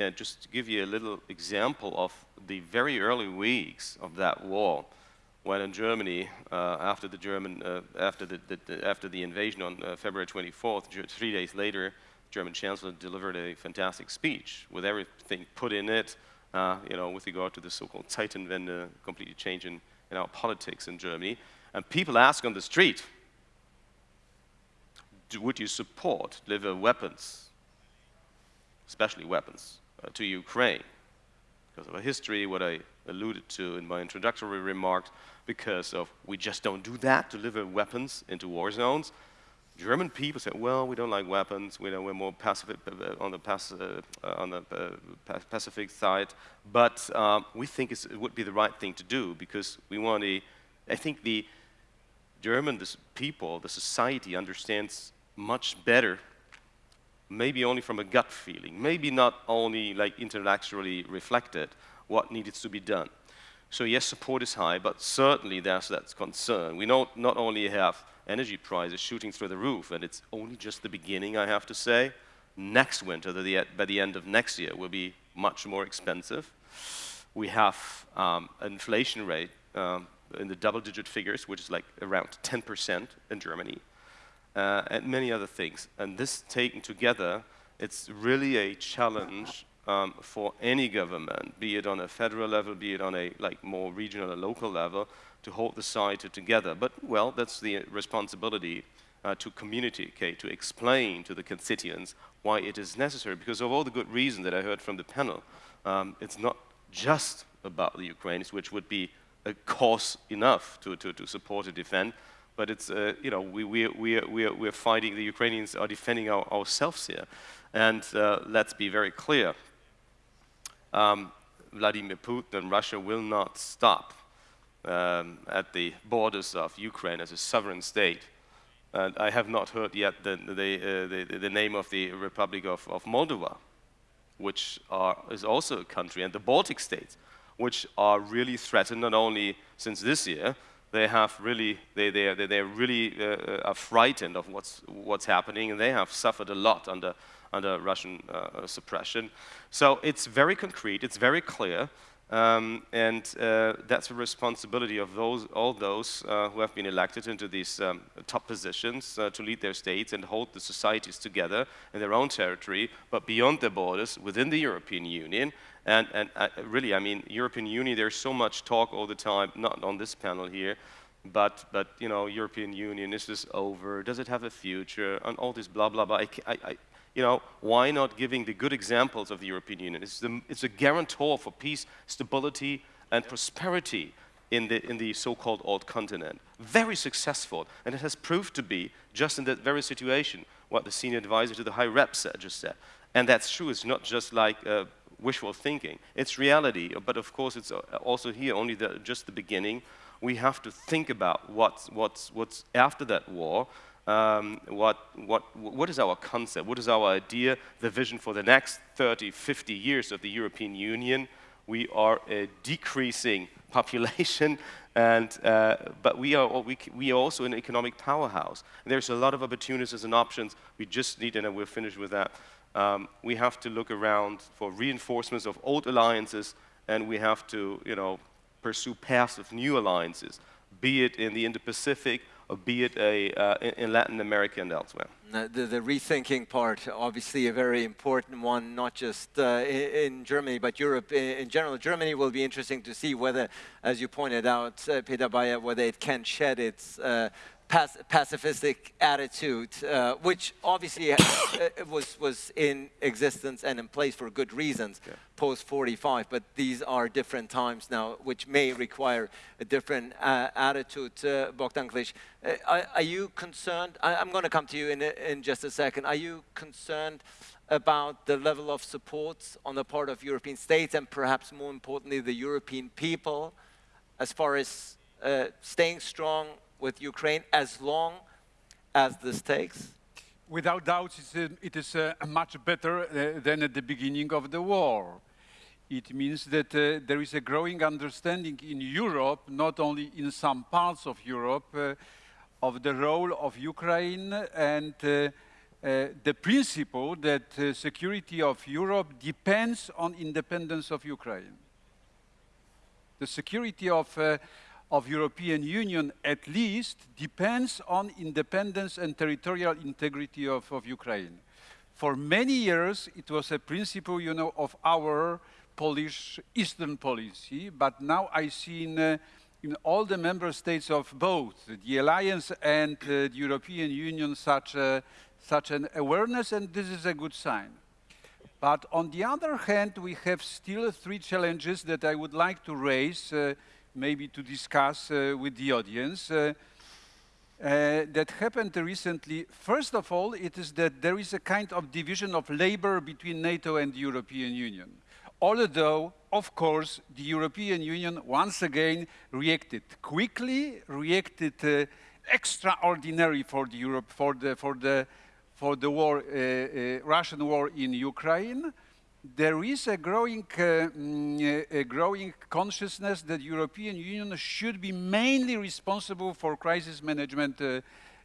And just to give you a little example of the very early weeks of that war, when in Germany, uh, after the German, uh, after the, the, the, after the invasion on uh, February 24th, three days later, German Chancellor delivered a fantastic speech with everything put in it, you know, with regard to the so-called Zeitenwende, completely change in, in our politics in Germany. And people ask on the street, would you support deliver weapons especially weapons, uh, to Ukraine. Because of a history, what I alluded to in my introductory remarks, because of we just don't do that, deliver weapons into war zones. German people said, well, we don't like weapons, we know we're more pacific, uh, on the, pac uh, on the uh, Pacific side, but um, we think it would be the right thing to do because we want to, I think the German people, the society understands much better maybe only from a gut feeling, maybe not only like intellectually reflected what needed to be done. So yes, support is high, but certainly there's that concern. We not, not only have energy prices shooting through the roof, and it's only just the beginning, I have to say. Next winter, the, by the end of next year, will be much more expensive. We have um, an inflation rate um, in the double-digit figures, which is like around 10% in Germany uh, and many other things. And this taken together, it's really a challenge um, for any government, be it on a federal level, be it on a like more regional or local level, to hold the society together. But, well, that's the responsibility uh, to communicate, to explain to the constituents why it is necessary, because of all the good reasons that I heard from the panel, um, it's not just about the Ukrainians, which would be a cause enough to, to, to support and defend, but it's, uh, you know, we, we, we, we, we're fighting, the Ukrainians are defending our, ourselves here. And uh, let's be very clear. Um, Vladimir Putin Russia will not stop um, at the borders of Ukraine as a sovereign state. And I have not heard yet the, the, uh, the, the name of the Republic of, of Moldova, which are, is also a country, and the Baltic states, which are really threatened not only since this year, they have really, they, they, they, they really uh, uh, are frightened of what's, what's happening, and they have suffered a lot under, under Russian uh, suppression. So it's very concrete, it's very clear, um, and uh, that's the responsibility of those, all those uh, who have been elected into these um, top positions uh, to lead their states and hold the societies together in their own territory, but beyond their borders, within the European Union, and, and uh, really, I mean, European Union, there's so much talk all the time, not on this panel here, but, but you know, European Union, is this over? Does it have a future? And all this blah, blah, blah. I, I, you know, why not giving the good examples of the European Union? It's, the, it's a guarantor for peace, stability, and prosperity in the, in the so-called old continent. Very successful, and it has proved to be, just in that very situation, what the senior advisor to the high rep said, just said. And that's true, it's not just like uh, wishful thinking. It's reality, but of course it's uh, also here only the, just the beginning. We have to think about what's, what's, what's after that war, um, what, what, what is our concept, what is our idea, the vision for the next 30, 50 years of the European Union. We are a decreasing population, and, uh, but we are, we, we are also an economic powerhouse. There's a lot of opportunities and options. We just need, and we're finished with that, um, we have to look around for reinforcements of old alliances, and we have to, you know, pursue paths of new alliances, be it in the Indo-Pacific be it a, uh, in, in Latin America and elsewhere. The, the rethinking part, obviously a very important one, not just uh, in Germany, but Europe in general. Germany will be interesting to see whether, as you pointed out, uh, Peter Beyer, whether it can shed its uh, pacifistic attitude, uh, which obviously uh, was, was in existence and in place for good reasons post 45, but these are different times now, which may require a different uh, attitude. Uh, Bogdan uh, are, are you concerned? I, I'm going to come to you in, in just a second. Are you concerned about the level of support on the part of European states and perhaps more importantly, the European people as far as uh, staying strong with Ukraine as long as this takes? Without doubt, it's, uh, it is uh, much better uh, than at the beginning of the war. It means that uh, there is a growing understanding in Europe, not only in some parts of Europe, of the role of Ukraine and the principle that security of Europe depends on independence of Ukraine. The security of, of European Union at least depends on independence and territorial integrity of, of Ukraine. For many years, it was a principle, you know, of our Polish Eastern policy, but now I see in, uh, in all the member states of both the alliance and uh, the European Union such, a, such an awareness, and this is a good sign. But on the other hand, we have still three challenges that I would like to raise, uh, maybe to discuss uh, with the audience. Uh, uh, that happened recently. First of all, it is that there is a kind of division of labor between NATO and the European Union. Although, of course, the European Union once again reacted quickly, reacted uh, extraordinary for the Europe for the for the for the war, uh, uh, Russian war in Ukraine. There is a growing, uh, mm, a growing consciousness that European Union should be mainly responsible for crisis management uh,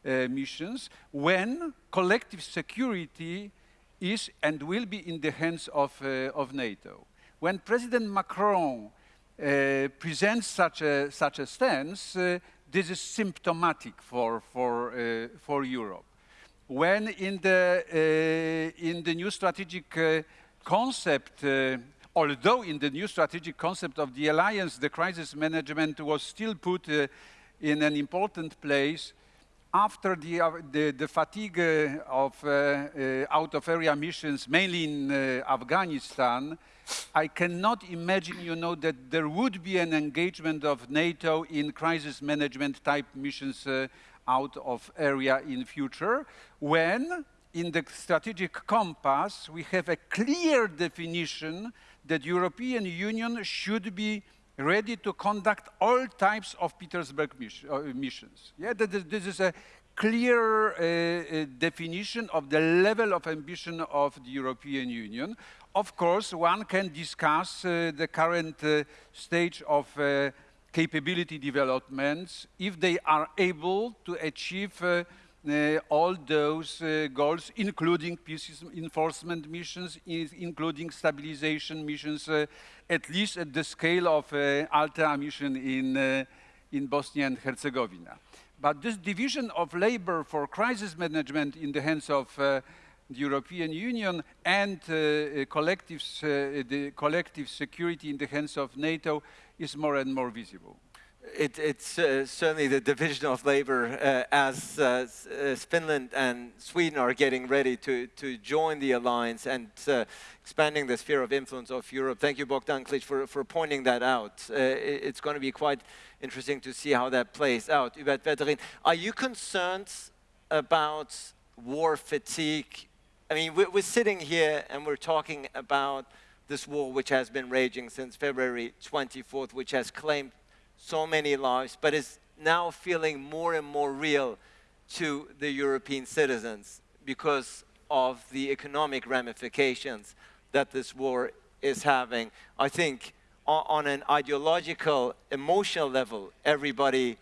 uh, missions when collective security is and will be in the hands of, uh, of NATO. When President Macron uh, presents such a, such a stance, uh, this is symptomatic for, for, uh, for Europe when in the, uh, in the new strategic uh, concept, uh, although in the new strategic concept of the alliance, the crisis management was still put uh, in an important place, after the, uh, the, the fatigue uh, of uh, uh, out-of-area missions, mainly in Afghanistan, I cannot imagine, you know, that there would be an engagement of NATO in crisis management type missions out of area in future, when in the strategic compass we have a clear definition that European Union should be ready to conduct all types of Petersberg uh, missions. Yeah, this is a clear uh, uh, definition of the level of ambition of the European Union. Of course, one can discuss uh, the current uh, stage of uh, capability developments if they are able to achieve all those uh, goals, including peace enforcement missions, including stabilization missions, uh, at least at the scale of uh, Althea mission in, uh, in Bosnia and Herzegovina. But this division of labor for crisis management in the hands of uh, the European Union and uh, uh, collective, uh, the collective security in the hands of NATO is more and more visible. It, it's uh, certainly the division of labor uh, as uh, s- uh, Finland and Sweden are getting ready to, to join the alliance and uh, expanding the sphere of influence of Europe. Thank you, Bogdan Klich, for, for pointing that out. Uh, it's going to be quite interesting to see how that plays out. Hubert Védrine, are you concerned about war fatigue? I mean, we're, we're sitting here and we're talking about this war which has been raging since February 24th, which has claimed so many lives, but is now feeling more and more real to the European citizens because of the economic ramifications that this war is having. I think on, an ideological, emotional level, everybody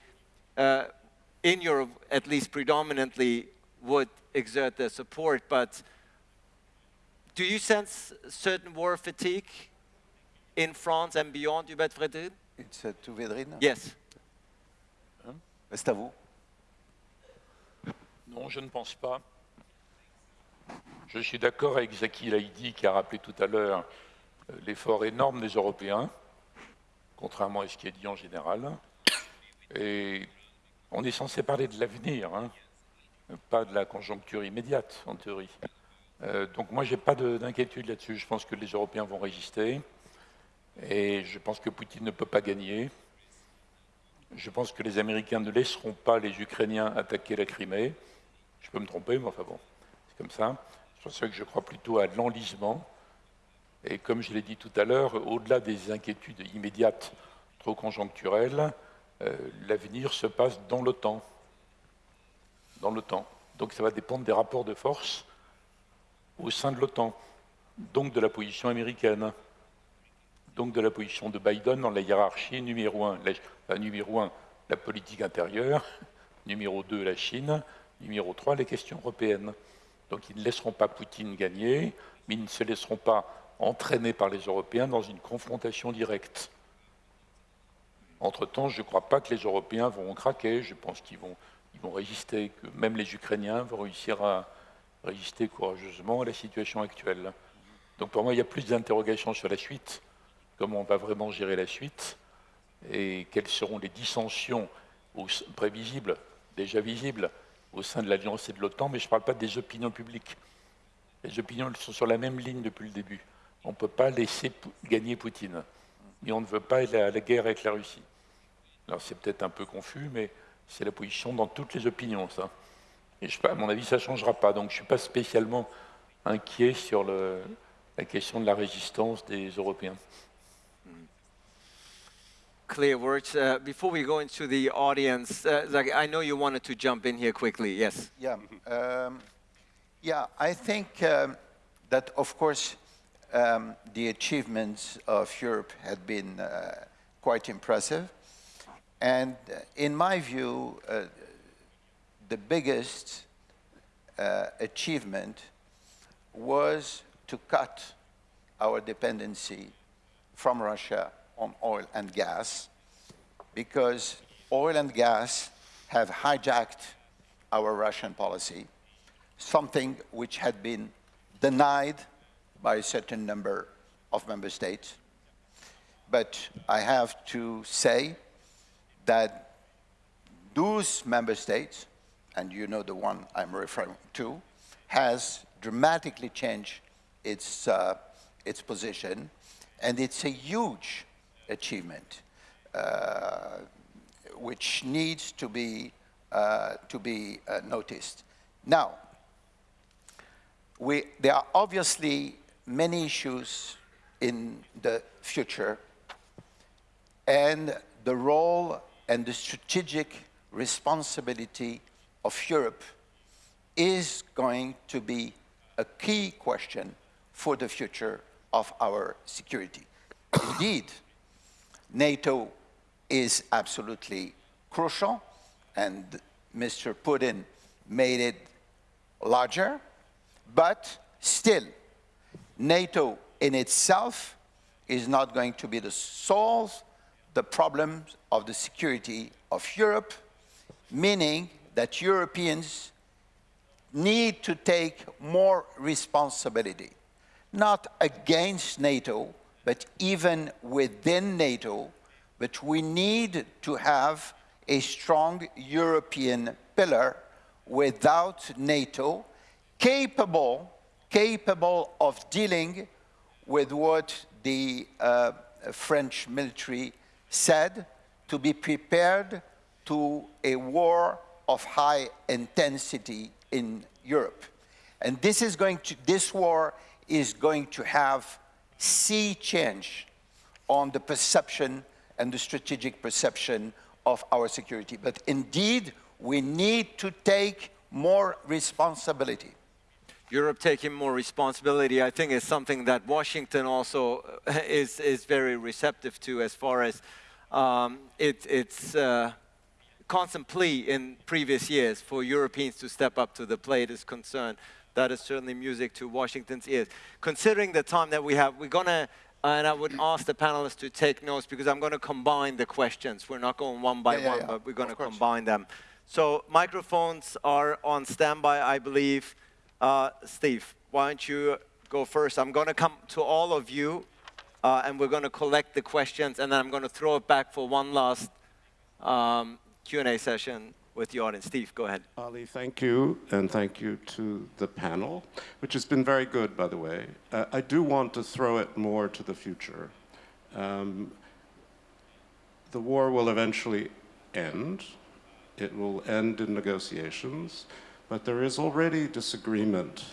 uh, in Europe, at least predominantly, would exert their support. But do you sense certain war fatigue in France and beyond, Hubert Frédéric? It's uh, to Vedrine? Yes. C'est à vous. Non, je ne pense pas. Je suis d'accord avec Zaki Laïdi qui a rappelé tout à l'heure euh, l'effort énorme des Européens, contrairement à ce qui est dit en général. Et on est censé parler de l'avenir, hein, pas de la conjoncture immédiate, en théorie. Euh, donc moi, je n'ai pas d'inquiétude là-dessus. Je pense que les Européens vont résister. Et je pense que Poutine ne peut pas gagner. Je pense que les Américains ne laisseront pas les Ukrainiens attaquer la Crimée. Je peux me tromper, mais enfin bon, c'est comme ça. C'est pour ça que je crois plutôt à l'enlisement. Et comme je l'ai dit tout à l'heure, au-delà des inquiétudes immédiates, trop conjoncturelles, euh, l'avenir se passe dans l'OTAN. Dans l'OTAN. Donc ça va dépendre des rapports de force au sein de l'OTAN, donc de la position américaine, donc de la position de Biden dans la hiérarchie numéro un. La, numéro un, la politique intérieure, numéro deux, la Chine, numéro trois, les questions européennes. Donc ils ne laisseront pas Poutine gagner, mais ils ne se laisseront pas entraîner par les Européens dans une confrontation directe. Entre-temps, je ne crois pas que les Européens vont craquer, je pense qu'ils vont, ils vont résister, que même les Ukrainiens vont réussir à résister courageusement à la situation actuelle. Donc pour moi, il y a plus d'interrogations sur la suite, comment on va vraiment gérer la suite, et quelles seront les dissensions prévisibles, déjà visibles, au sein de l'Alliance et de l'OTAN, mais je ne parle pas des opinions publiques. Les opinions sont sur la même ligne depuis le début. On ne peut pas laisser gagner Poutine. Et on ne veut pas à la guerre avec la Russie. Alors c'est peut-être un peu confus, mais c'est la position dans toutes les opinions, ça. Et je, à mon avis, ça ne changera pas. Donc je ne suis pas spécialement inquiet sur la question de la résistance des Européens. Clear words. Uh, before we go into the audience, uh, I know you wanted to jump in here quickly. Yes. Yeah. Um, yeah, I think um, that, of course, um, the achievements of Europe had been uh, quite impressive. And uh, in my view, uh, the biggest uh, achievement was to cut our dependency from Russia on oil and gas because oil and gas have hijacked our Russian policy, something which had been denied by a certain number of member states. But I have to say that those member states, and you know the one I'm referring to, has dramatically changed its, uh, its position, and it's a huge achievement, uh, which needs to be, uh, to be uh, noticed. Now, we, there are obviously many issues in the future, and the role and the strategic responsibility of Europe is going to be a key question for the future of our security. Indeed, NATO is absolutely crucial, and Mr. Putin made it larger, but still, NATO in itself is not going to be the solve the problems of the security of Europe, meaning that Europeans need to take more responsibility, not against NATO, but even within NATO, but we need to have a strong European pillar without NATO capable, capable of dealing with what the uh, French military said, to be prepared to a war of high intensity in Europe. And this is going to, this war is going to have sea change on the perception and the strategic perception of our security. But indeed, we need to take more responsibility. Europe taking more responsibility, I think, is something that Washington also uh, is, is very receptive to as far as um, it, it's uh, constant plea in previous years for Europeans to step up to the plate is concerned that is certainly music to Washington's ears. Considering the time that we have, we're going to, and I would ask the panelists to take notes because I'm going to combine the questions. We're not going one by yeah, yeah, one, yeah. but we're going to combine them So microphones are on standby, I believe. Uh, Steve, why don't you go first? I'm going to come to all of you, uh, and we're going to collect the questions, and then I'm going to throw it back for one last um, Q&A session with the audience. Steve, go ahead. Ali, thank you, and thank you to the panel, which has been very good, by the way. Uh, I do want to throw it more to the future. Um, the war will eventually end. It will end in negotiations, but there is already disagreement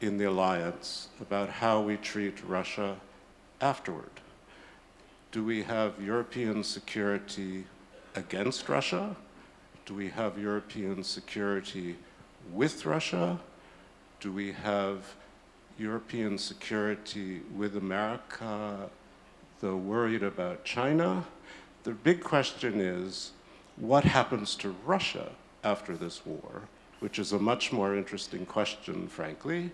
in the alliance about how we treat Russia afterward. Do we have European security against Russia? Do we have European security with Russia? Do we have European security with America, though worried about China? The big question is, what happens to Russia after this war, which is a much more interesting question, frankly.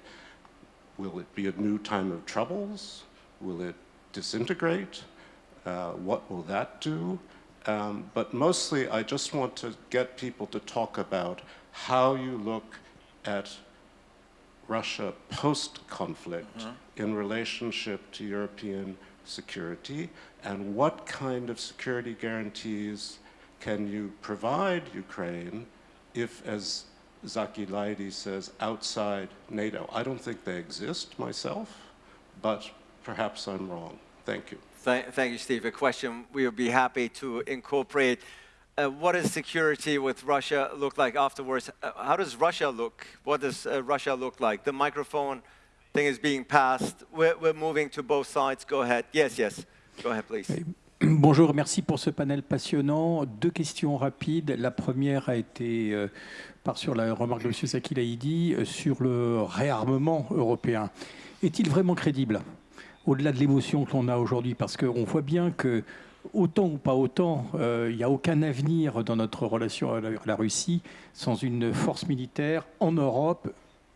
Will it be a new time of troubles? Will it disintegrate? Uh, what will that do? Um, but mostly, I just want to get people to talk about how you look at Russia post-conflict mm -hmm. in relationship to European security, and what kind of security guarantees can you provide Ukraine if, as Zaki Laidi says, outside NATO? I don't think they exist myself, but perhaps I'm wrong. Thank you. Thank, you, Steve. A question we would be happy to incorporate. Uh, what does security with Russia look like afterwards? Uh, how does Russia look? What does uh, Russia look like? The microphone thing is being passed. We're, we're moving to both sides. Go ahead. Yes, yes. Go ahead, please. Bonjour, merci pour ce panel passionnant. Deux questions rapides. La première a été, euh, par sur la remarque de M. Sakilaïdi, euh, sur le réarmement européen. Est-il vraiment crédible, au-delà de l'émotion que l'on a aujourd'hui Parce qu'on voit bien que, autant ou pas autant, euh, il n'y a aucun avenir dans notre relation à la Russie sans une force militaire en Europe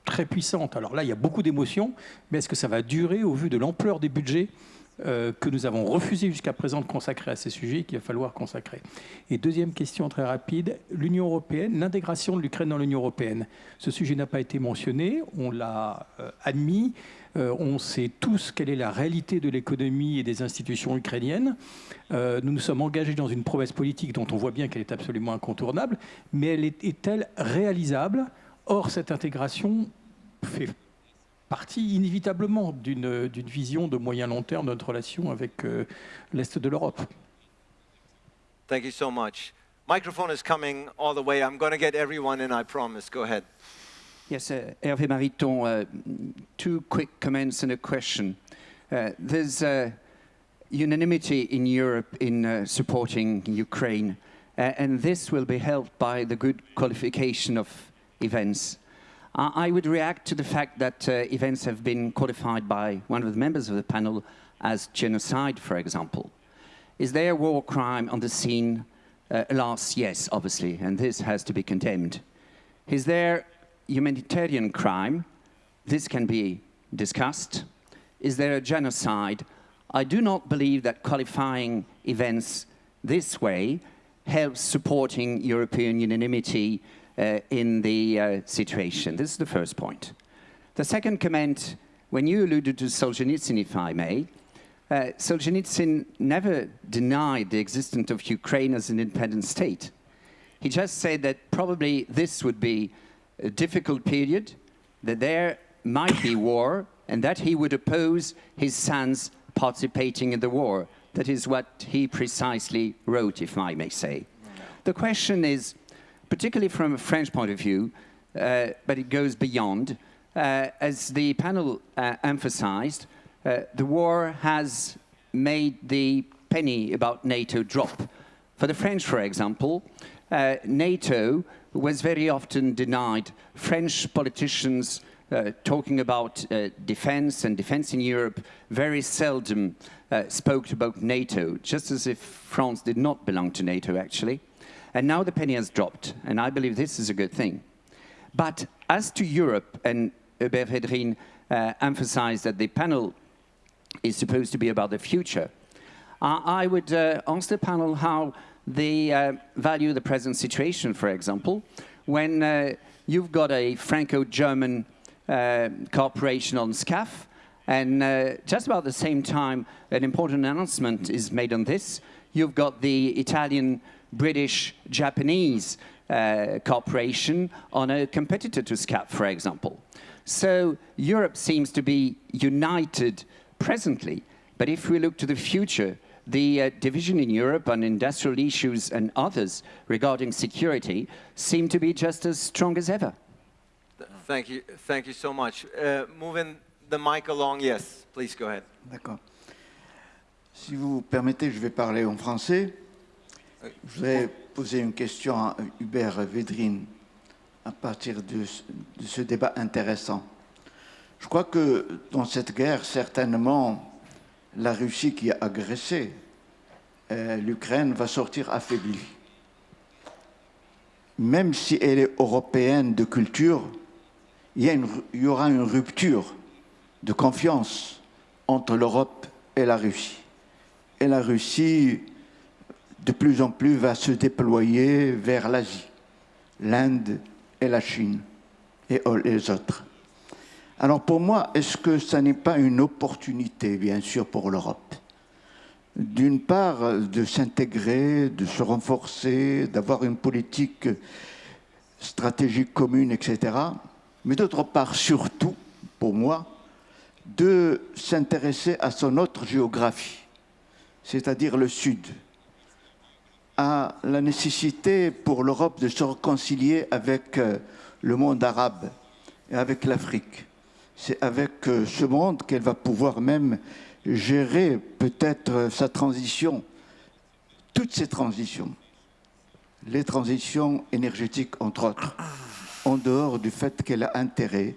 très puissante. Alors là, il y a beaucoup d'émotions, mais est-ce que ça va durer au vu de l'ampleur des budgets euh, que nous avons refusé jusqu'à présent de consacrer à ces sujets qu'il va falloir consacrer? Et deuxième question très rapide, l'Union européenne, l'intégration de l'Ukraine dans l'Union européenne. Ce sujet n'a pas été mentionné, on l'a euh, admis, euh, on sait tous quelle est la réalité de l'économie et des institutions ukrainiennes. nous nous sommes engagés dans une promesse politique dont on voit bien qu'elle est absolument incontournable, mais elle est-elle réalisable? Or, cette intégration fait partie inévitablement d'une vision de moyen long terme de notre relation avec euh, l'Est de l'Europe. Thank you so much. Microphone is coming all the way. I'm going to get everyone in, I promise. Go ahead. Yes, uh, Hervé Mariton, uh, two quick comments and a question. Uh, there's uh, unanimity in Europe in uh, supporting Ukraine, uh, and this will be helped by the good qualification of events. I would react to the fact that events have been qualified by one of the members of the panel as genocide, for example. Is there a war crime on the scene? Uh, alas, yes, obviously, and this has to be condemned. Is there humanitarian crime? This can be discussed. Is there a genocide? I do not believe that qualifying events this way helps supporting European unanimity uh, in the uh, situation. This is the first point. The second comment, when you alluded to Solzhenitsyn, if I may, uh, Solzhenitsyn never denied the existence of Ukraine as an independent state. He just said that probably this would be a difficult period, that there might be war, and that he would oppose his sons participating in the war. That is what he precisely wrote, if I may say. The question is, particularly from a French point of view, uh, but it goes beyond. Uh, as the panel uh, emphasized, uh, the war has made the penny about NATO drop. For the French, for example, uh, NATO was very often denied. French politicians uh, talking about defense and defense in Europe very seldom spoke about NATO, just as if France did not belong to NATO, actually. And now the penny has dropped, and I believe this is a good thing. But as to Europe, and Hubert Védrine uh, emphasized that the panel is supposed to be about the future, uh, I would uh, ask the panel how they uh, value the present situation, for example, when uh, you've got a Franco-German uh, cooperation on SCAF, and uh, just about the same time, an important announcement is made on this. You've got the Italian, British, Japanese uh, cooperation on a competitor to SCAF, for example. So Europe seems to be united presently, but if we look to the future, the uh, division in Europe on industrial issues and others regarding security seem to be just as strong as ever. Thank you, thank you so much. Uh, moving the mic along, yes, please go ahead. D'accord. Si vous permettez, je vais parler en français. Je voudrais poser une question à Hubert Védrine à partir de, de ce débat intéressant. Je crois que dans cette guerre, certainement, la Russie qui a agressé euh, l'Ukraine va sortir affaiblie. Même si elle est européenne de culture, il y, aura une rupture de confiance entre l'Europe et la Russie. Et la Russie, de plus en plus, va se déployer vers l'Asie, l'Inde et la Chine et les autres. Alors pour moi, est-ce que ça n'est pas une opportunité, bien sûr, pour l'Europe? D'une part, de s'intégrer, de se renforcer, d'avoir une politique stratégique commune, etc. Mais d'autre part, surtout, pour moi, de s'intéresser à son autre géographie, c'est-à-dire le Sud, à la nécessité pour l'Europe de se réconcilier avec euh, le monde arabe et avec l'Afrique. C'est avec euh, ce monde qu'elle va pouvoir même gérer peut-être euh, sa transition, toutes ces transitions, les transitions énergétiques entre autres, en dehors du fait qu'elle a intérêt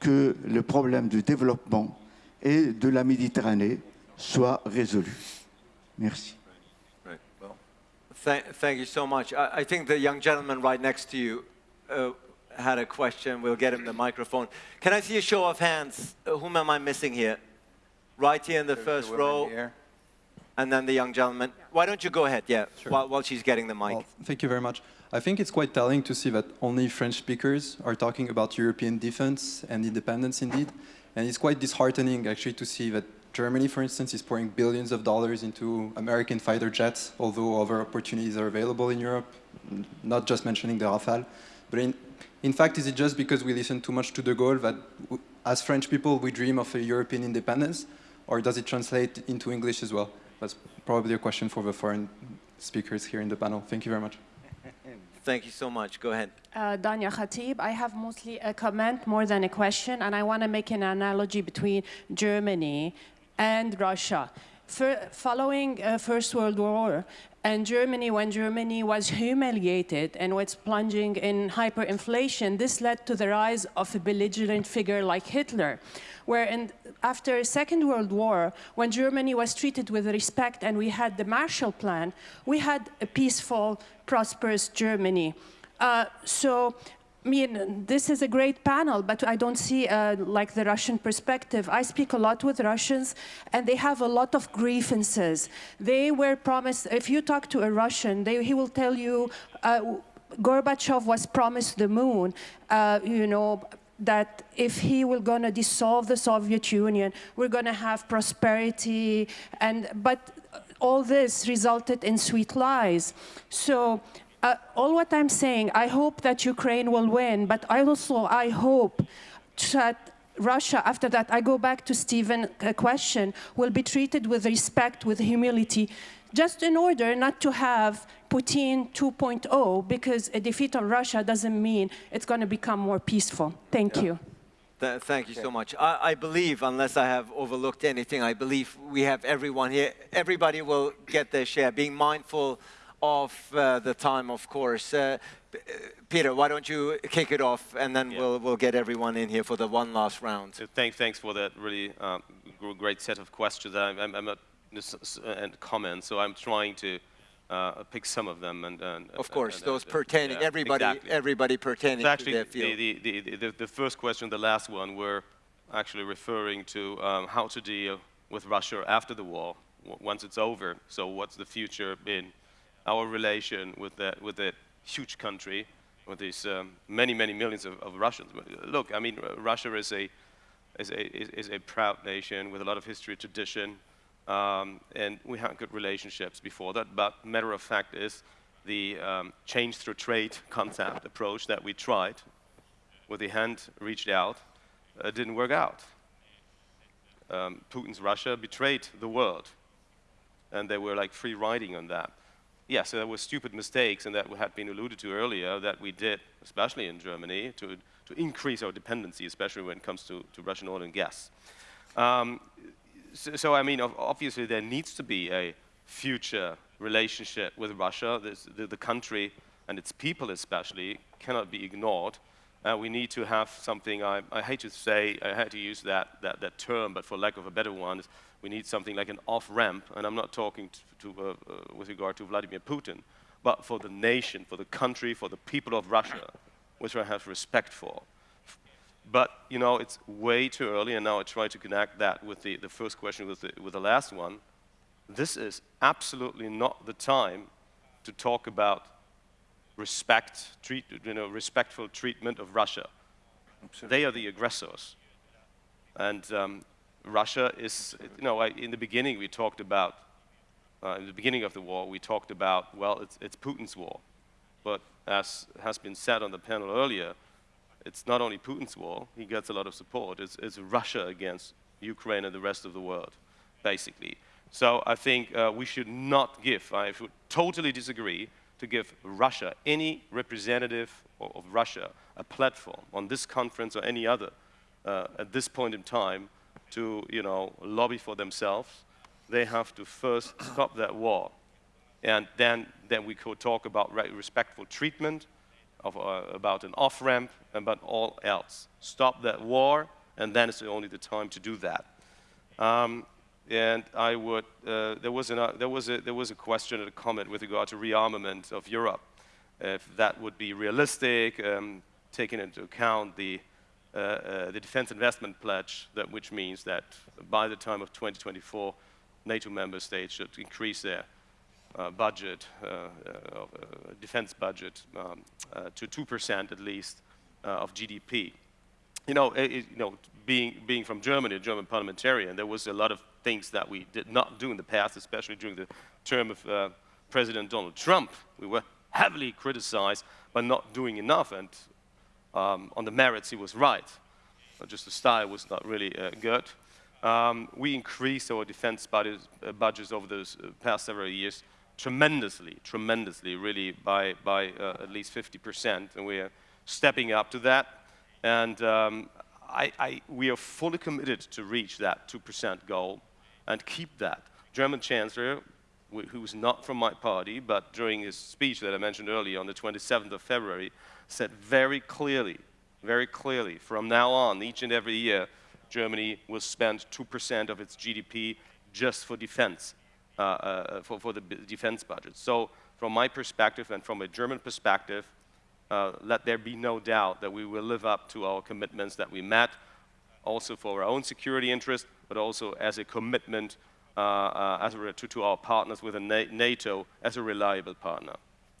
que le problème du développement et de la Méditerranée soit résolu. Merci. Thank, you so much. I, I think the young gentleman right next to you uh, had a question. We'll get him the microphone. Can I see a show of hands? Uh, whom am I missing here? Right here in the first row, and then the young gentleman. Why don't you go ahead? Yeah, while, while she's getting the mic. Well, thank you very much. I think it's quite telling to see that only French speakers are talking about European defense and independence indeed. And it's quite disheartening actually to see that Germany, for instance, is pouring billions of dollars into American fighter jets, although other opportunities are available in Europe, not just mentioning the Rafale. But in, in fact, is it just because we listen too much to De Gaulle that as French people we dream of a European independence, or does it translate into English as well? That's probably a question for the foreign speakers here in the panel. Thank you very much. Thank you so much. Go ahead. Uh, Danya Khatib. I have mostly a comment more than a question, and I want to make an analogy between Germany and Russia. Following uh, First World War, and Germany, when Germany was humiliated and was plunging in hyperinflation, this led to the rise of a belligerent figure like Hitler. Where in, after Second World War, when Germany was treated with respect and we had the Marshall Plan, we had a peaceful, prosperous Germany. Uh, so, I mean, this is a great panel, but I don't see uh, like the Russian perspective. I speak a lot with Russians, and they have a lot of grievances. They were promised, if you talk to a Russian, they, he will tell you, uh, Gorbachev was promised the moon, uh, you know, that if he will going to dissolve the Soviet Union, we're going to have prosperity, and but all this resulted in sweet lies. So uh, all what I'm saying, I hope that Ukraine will win, but I also I hope that Russia, after that, I go back to Stephen's uh, question, will be treated with respect, with humility, just in order not to have Putin 2.0, because a defeat of Russia doesn't mean it's going to become more peaceful. Thank you. Th- thank you so much. I, I believe, unless I have overlooked anything, I believe we have everyone here. Everybody will get their share, being mindful of uh, the time, of course. Uh, uh, Peter, why don't you kick it off, and then we'll, we'll get everyone in here for the one last round. So thank, thanks for that really um, great set of questions. I'm, I'm, I'm a, and comments, so I'm trying to uh, pick some of them. And, and Of course, and- those and- pertaining, yeah, everybody, exactly. everybody pertaining So to their the, field. the, the, the, the first question, the last one, were actually referring to um, how to deal with Russia after the war, w- once it's over. So what's the future in our relation with that, with that huge country, with these um, many, many millions of, of, Russians. Look, I mean, Russia is a, is a, is a proud nation with a lot of history, tradition, um, and we had good relationships before that. But matter of fact is the um, change through trade concept approach that we tried, with the hand reached out, uh, didn't work out. Um, Putin's Russia betrayed the world, and they were like free riding on that. Yes, there were stupid mistakes, and that had been alluded to earlier, that we did, especially in Germany, to, to increase our dependency, especially when it comes to, to Russian oil and gas. Um, so, so, I mean, obviously there needs to be a future relationship with Russia. The, the, country and its people especially cannot be ignored. Uh, we need to have something, I, I, hate to say, I hate to use that, that, that term, but for lack of a better one, we need something like an off-ramp, and I'm not talking to, to, uh, uh, with regard to Vladimir Putin, but for the nation, for the country, for the people of Russia, which I have respect for. But, you know, it's way too early, and now I try to connect that with the, the first question with the, with the last one. This is absolutely not the time to talk about respect, treat, you know, respectful treatment of Russia. Absolutely. They are the aggressors. And um, Russia is, you know, in the beginning we talked about, uh, in the beginning of the war, we talked about, well, it's, it's Putin's war. But as has been said on the panel earlier, it's not only Putin's war, he gets a lot of support, it's, it's Russia against Ukraine and the rest of the world, basically. So I think uh, we should not give, I would totally disagree, to give Russia, any representative of Russia, a platform on this conference or any other uh, at this point in time to, you know, lobby for themselves. They have to first stop that war. And then, then we could talk about respectful treatment, of, uh, about an off-ramp, and about all else. Stop that war, and then it's only the time to do that. Um, and I would, uh, there, was an, uh, there, was a, there was a question and a comment with regard to rearmament of Europe, if that would be realistic, um, taking into account the, the defense investment pledge, that, which means that by the time of 2024, NATO member states should increase their uh, budget, uh, uh, defense budget, um, to 2% at least of GDP. You know, it, you know, being, being from Germany, a German parliamentarian, there was a lot of things that we did not do in the past, especially during the term of uh, President Donald Trump. We were heavily criticized by not doing enough, and um, on the merits, he was right. Just the style was not really uh, good. Um, we increased our defense budget, uh, budgets over those uh, past several years tremendously, tremendously, really by, by uh, at least 50%, and we are stepping up to that. And um, I, I, we are fully committed to reach that 2% goal and keep that. German Chancellor, who's not from my party, but during his speech that I mentioned earlier on the 27th of February, said very clearly, very clearly, from now on, each and every year, Germany will spend 2% of its GDP just for defense, uh, uh, for, for the defense budget. So from my perspective and from a German perspective, uh, let there be no doubt that we will live up to our commitments that we met, also for our own security interest, but also as a commitment uh, uh, as a, to, to, our partners within NATO as a reliable partner.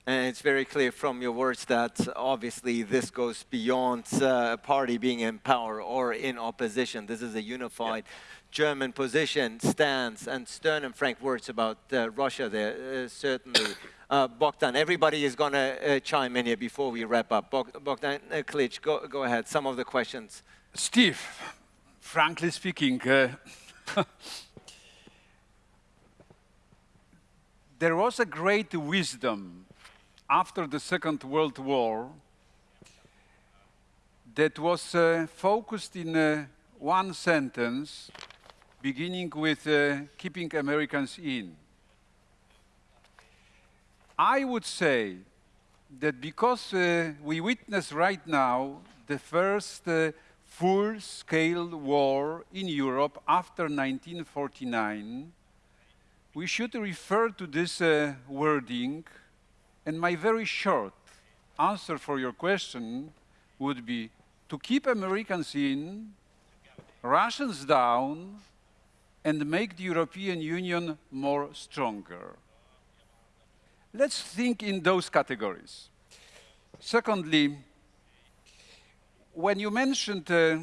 And it's very clear from your words that obviously this goes beyond uh, a party being in power or in opposition. This is a unified yeah. German position, stance, and stern and frank words about uh, Russia there, uh, certainly. Uh, Bogdan, everybody is going to uh, chime in here before we wrap up. Bogdan uh, Klich, go, go ahead, some of the questions. Steve, frankly speaking, uh, there was a great wisdom after the Second World War that was uh, focused in uh, one sentence, beginning with uh, keeping Americans in. I would say that because uh, we witness right now the first uh, full-scale war in Europe after 1949, we should refer to this uh, wording, and my very short answer for your question would be to keep Americans in, Russians down, and make the European Union more stronger. let's think in those categories. Secondly, when you mentioned uh,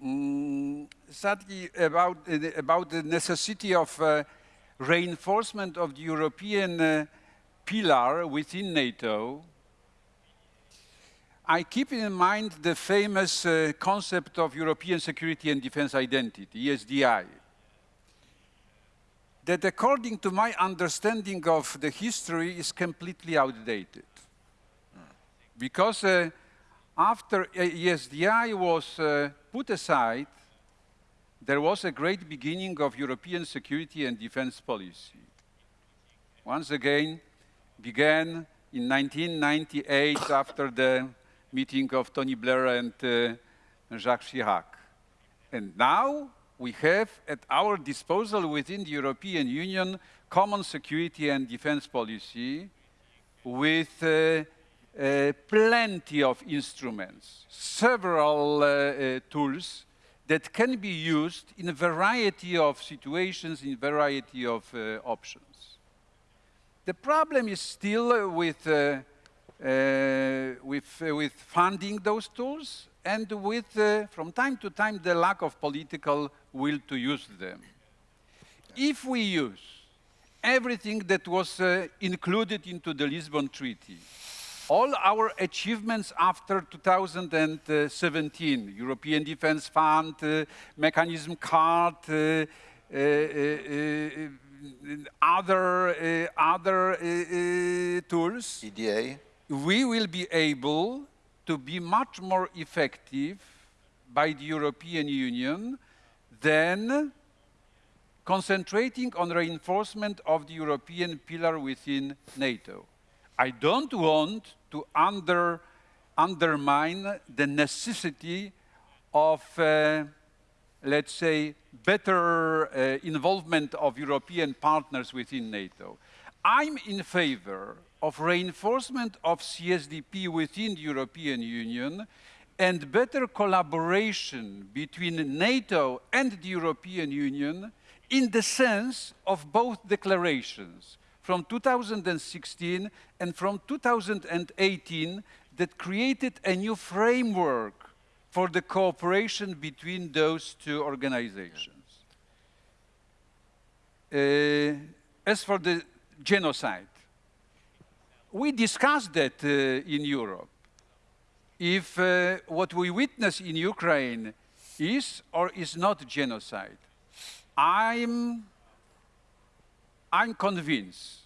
mm, sadly about, uh, about the necessity of uh, reinforcement of the European uh, pillar within NATO, I keep in mind the famous uh, concept of European security and defense identity, ESDI, that according to my understanding of the history is completely outdated. Because uh, after ESDI was uh, put aside, there was a great beginning of European security and defense policy. Once again, began in 1998 after the meeting of Tony Blair and uh, Jacques Chirac. And now we have at our disposal within the European Union common security and defense policy with uh, uh, plenty of instruments, several uh, uh, tools that can be used in a variety of situations, in a variety of uh, options. The problem is still with uh, with, uh, with funding those tools and with, uh, from time to time, the lack of political will to use them. If we use everything that was included into the Lisbon Treaty, all our achievements after 2017, European Defence Fund, uh, Mechanism Card, uh, uh, other, uh, other uh, uh, tools. EDA we will be able to be much more effective by the European Union than concentrating on reinforcement of the European pillar within NATO. I don't want to under, undermine the necessity of, uh, let's say, better uh, involvement of European partners within NATO. I'm in favor of reinforcement of CSDP within the European Union and better collaboration between NATO and the European Union in the sense of both declarations from 2016 and from 2018 that created a new framework for the cooperation between those two organizations. Uh, as for the genocide, we discussed that uh, in Europe. If uh, what we witness in Ukraine is or is not genocide, I'm, I'm convinced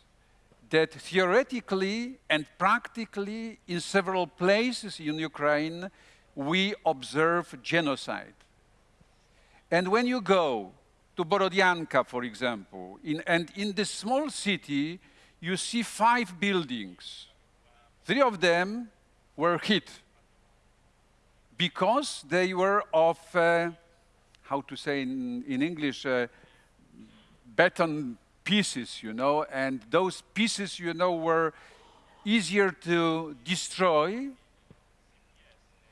that theoretically and practically in several places in Ukraine, we observe genocide. And when you go to Borodyanka, for example, in, and in this small city, you see five buildings. Three of them were hit because they were of, uh, how to say in, in English, uh, pieces, you know, and those pieces, you know, were easier to destroy.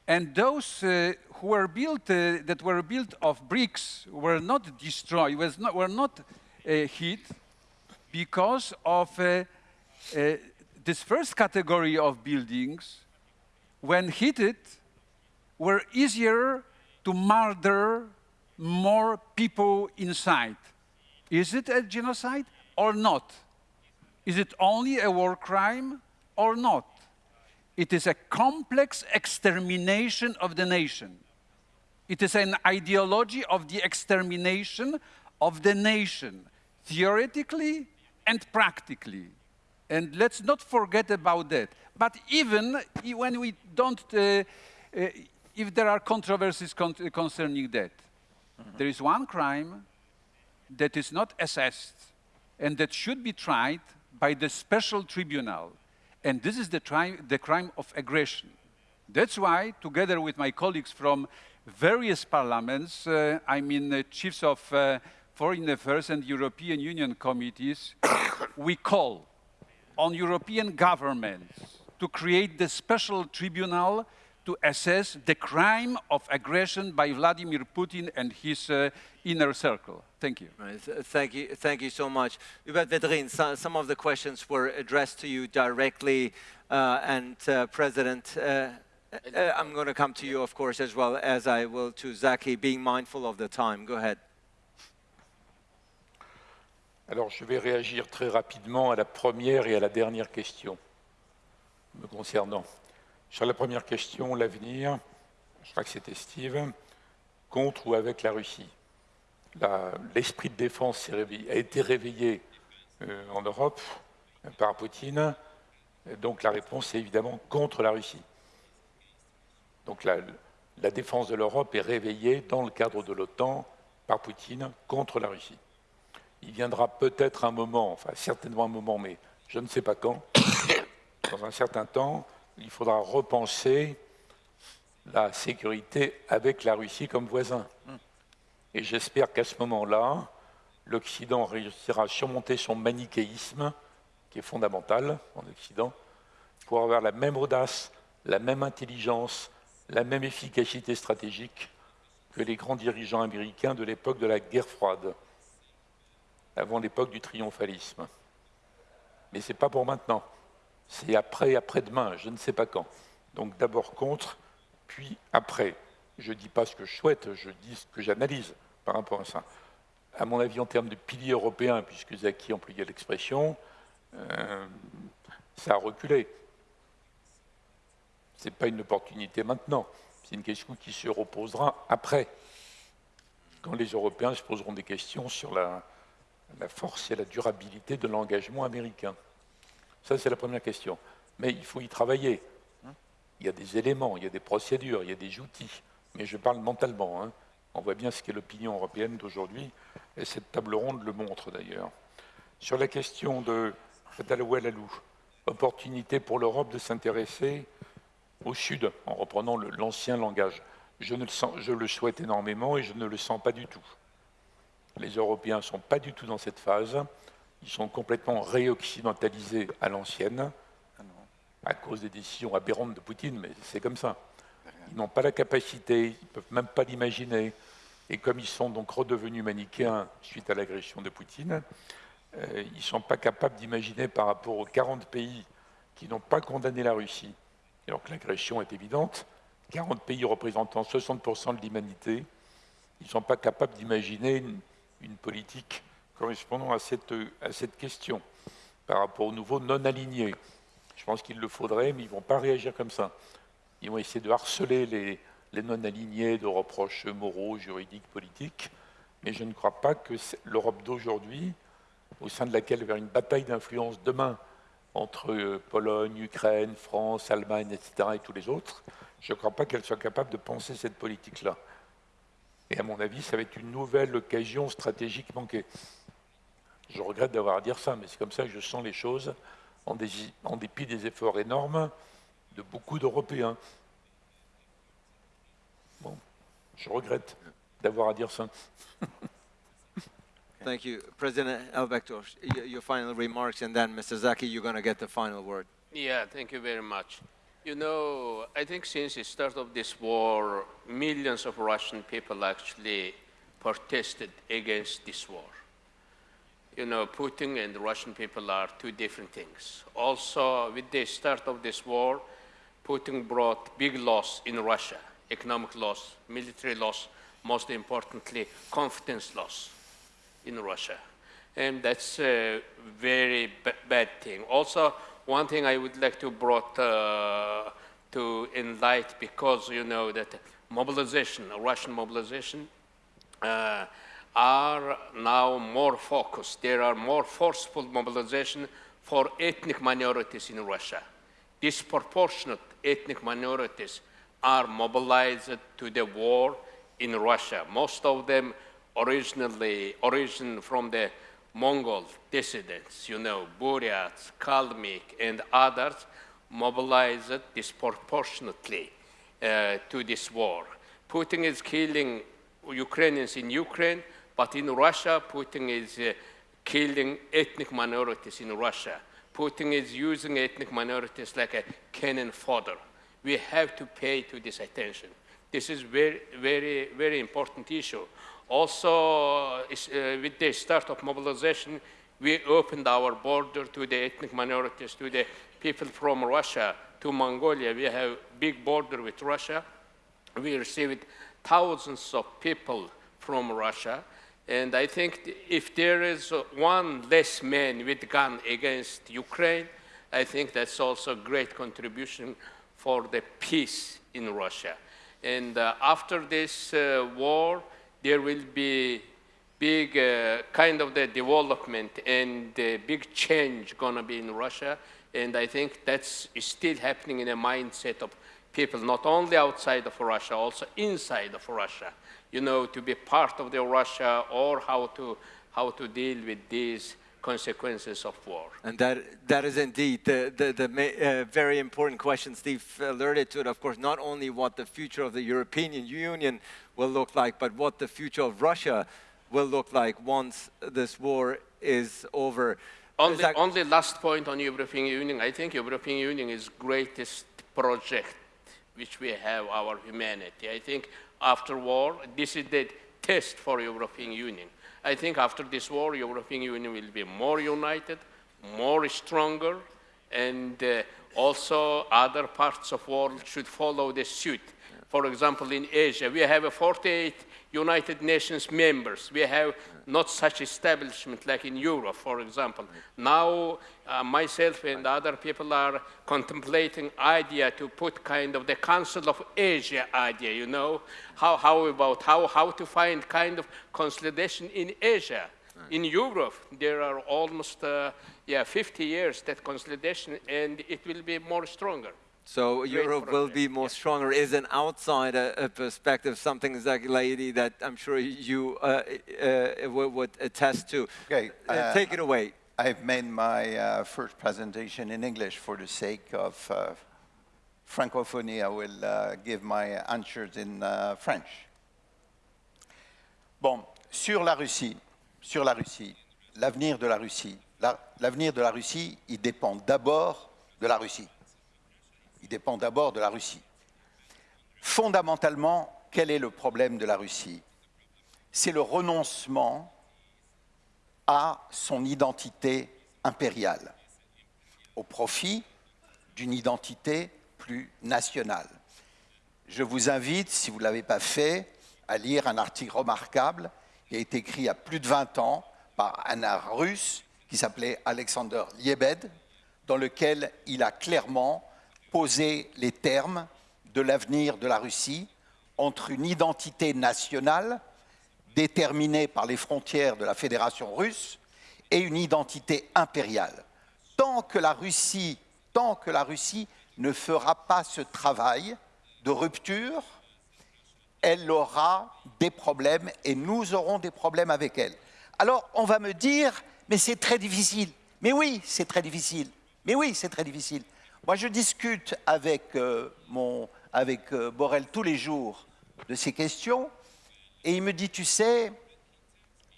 And those uh, who were built, uh, that were built of bricks were not destroyed, was not, were not uh, hit, because of uh, this first category of buildings, when hit, were easier to murder more people inside. Is it a genocide or not? Is it only a war crime or not? It is a complex extermination of the nation. It is an ideology of the extermination of the nation, theoretically and practically. And let's not forget about that. But even when we don't, uh, uh, if there are controversies con concerning that, mm -hmm. there is one crime that is not assessed and that should be tried by the special tribunal. And this is the, the crime of aggression. That's why, together with my colleagues from various parliaments, uh, I mean uh, chiefs of uh, Foreign Affairs and European Union committees, we call on European governments to create the special tribunal to assess the crime of aggression by Vladimir Putin and his uh, inner circle. Thank you. Right. th- Thank you. Thank you so much. So, some of the questions were addressed to you directly, uh, and uh, President, uh, uh, I'm going to come to you, of course, as well as I will to Zaki, being mindful of the time. Go ahead. Alors, je vais réagir très rapidement à la première et à la dernière question me concernant. Sur la première question, l'avenir, je crois que c'était Steve, contre ou avec la Russie? L'esprit de défense a été réveillé euh, en Europe euh, par Poutine, donc la réponse est évidemment contre la Russie. Donc la, la défense de l'Europe est réveillée dans le cadre de l'OTAN par Poutine contre la Russie. Il viendra peut-être un moment, enfin certainement un moment, mais je ne sais pas quand, dans un certain temps, il faudra repenser la sécurité avec la Russie comme voisin. Et j'espère qu'à ce moment-là, l'Occident réussira à surmonter son manichéisme, qui est fondamental en Occident, pour avoir la même audace, la même intelligence, la même efficacité stratégique que les grands dirigeants américains de l'époque de la guerre froide, avant l'époque du triomphalisme. Mais ce n'est pas pour maintenant. C'est après, après-demain, je ne sais pas quand. Donc d'abord contre, puis après. Je ne dis pas ce que je souhaite, je dis ce que j'analyse par rapport à ça. À mon avis, en termes de pilier européen, puisque Zaki employait l'expression, euh, ça a reculé. Ce n'est pas une opportunité maintenant, c'est une question qui se reposera après, quand les Européens se poseront des questions sur la, la force et la durabilité de l'engagement américain. Ça, c'est la première question. Mais il faut y travailler. Il y a des éléments, il y a des procédures, il y a des outils. Mais je parle mentalement. hein. On voit bien ce qu'est l'opinion européenne d'aujourd'hui, et cette table ronde le montre d'ailleurs. Sur la question de Dalouel-Alou, opportunité pour l'Europe de s'intéresser au Sud, en reprenant l'ancien langage. Je, le je le souhaite énormément et je ne le sens pas du tout. Les Européens ne sont pas du tout dans cette phase. Ils sont complètement réoccidentalisés à l'ancienne, à cause des décisions aberrantes de Poutine, mais c'est comme ça. Ils n'ont pas la capacité, ils ne peuvent même pas l'imaginer. Et comme ils sont donc redevenus manichéens suite à l'agression de Poutine, euh, ils ne sont pas capables d'imaginer par rapport aux 40 pays qui n'ont pas condamné la Russie, alors que l'agression est évidente, 40 pays représentant 60% de l'humanité, ils ne sont pas capables d'imaginer une, politique correspondant à cette, à cette question par rapport aux nouveaux non alignés. Je pense qu'il le faudrait, mais ils ne vont pas réagir comme ça. Ils vont essayer de harceler les, non-alignés de reproches moraux, juridiques, politiques, mais je ne crois pas que l'Europe d'aujourd'hui, au sein de laquelle il y aura une bataille d'influence demain entre euh, Pologne, Ukraine, France, Allemagne, etc., et tous les autres, je ne crois pas qu'elle soit capable de penser cette politique-là. Et à mon avis, ça va être une nouvelle occasion stratégique manquée. Je regrette d'avoir à dire ça, mais c'est comme ça que je sens les choses, en dépit des efforts énormes de beaucoup d'Européens. Bon, je regrette d'avoir à dire ça. Thank you. President Elbegdorj, your final remarks, and then Mr. Zaki, you're going to get the final word. Yeah, thank you very much. You know, I think since the start of this war, millions of Russian people actually protested against this war. You know, Putin and the Russian people are two different things. Also, with the start of this war, Putin brought big loss in Russia, economic loss, military loss, most importantly, confidence loss in Russia. And that's a very ba- bad thing. Also, one thing I would like to brought uh, to enlighten because you know that mobilization, Russian mobilization, uh, are now more focused. There are more forceful mobilization for ethnic minorities in Russia. Disproportionate ethnic minorities are mobilized to the war in Russia. Most of them originally origin from the Mongol dissidents, you know, Buryats, Kalmyk, and others mobilized disproportionately uh, to this war. Putin is killing Ukrainians in Ukraine, but in Russia, Putin is uh, killing ethnic minorities in Russia. Putin is using ethnic minorities like a cannon fodder. We have to pay to this attention. This is very, very, very important issue. Also, uh, with the start of mobilization, we opened our border to the ethnic minorities, to the people from Russia, to Mongolia. We have big border with Russia. We received thousands of people from Russia. And I think if there is one less man with gun against Ukraine, I think that's also a great contribution for the peace in Russia. And uh, after this uh, war, there will be big uh, kind of the development and big change gonna be in Russia. And I think that's still happening in the mindset of people, not only outside of Russia, also inside of Russia, you know, to be part of the Russia or how to, how to deal with these consequences of war. And that, that is indeed the, the, the uh, very important question. Steve alerted to it, of course, not only what the future of the European Union will look like, but what the future of Russia will look like once this war is over. Only, only last point on European Union. I think European Union is greatest project which we have our humanity. I think after war, this is the test for European Union. I think after this war, European Union will be more united, more stronger, and uh, also other parts of world should follow the suit. For example, in Asia, we have 48 United Nations members. We have not such establishment like in Europe, for example. Now, uh, myself and other people are contemplating idea to put kind of the Council of Asia idea, you know, how, how about how, how to find kind of consolidation in Asia. In Europe, there are almost uh, yeah, 50 years that consolidation, and it will be more stronger. So Europe will be more stronger is an outsider uh, perspective, something exactly that I'm sure you uh, uh, would attest to. Okay, uh, take it away. I've made my uh, first presentation in English for the sake of uh, francophonie. I will give my answers in French. Bon, sur la Russie, sur la Russie, l'avenir de la Russie, l'avenir de la Russie, il dépend d'abord de la Russie il dépend d'abord de la Russie. Fondamentalement, quel est le problème de la Russie? C'est le renoncement à son identité impériale, au profit d'une identité plus nationale. Je vous invite, si vous ne l'avez pas fait, à lire un article remarquable qui a été écrit il y a plus de 20 ans par un russe qui s'appelait Alexander Liebed, dans lequel il a clairement poser les termes de l'avenir de la Russie entre une identité nationale déterminée par les frontières de la Fédération russe et une identité impériale. Tant que la Russie, tant que la Russie ne fera pas ce travail de rupture, elle aura des problèmes et nous aurons des problèmes avec elle. Alors on va me dire, mais c'est très difficile. Mais oui, c'est très difficile. Mais oui, c'est très difficile. Moi, je discute avec, euh, mon, avec euh, Borrell tous les jours de ces questions, et il me dit, tu sais,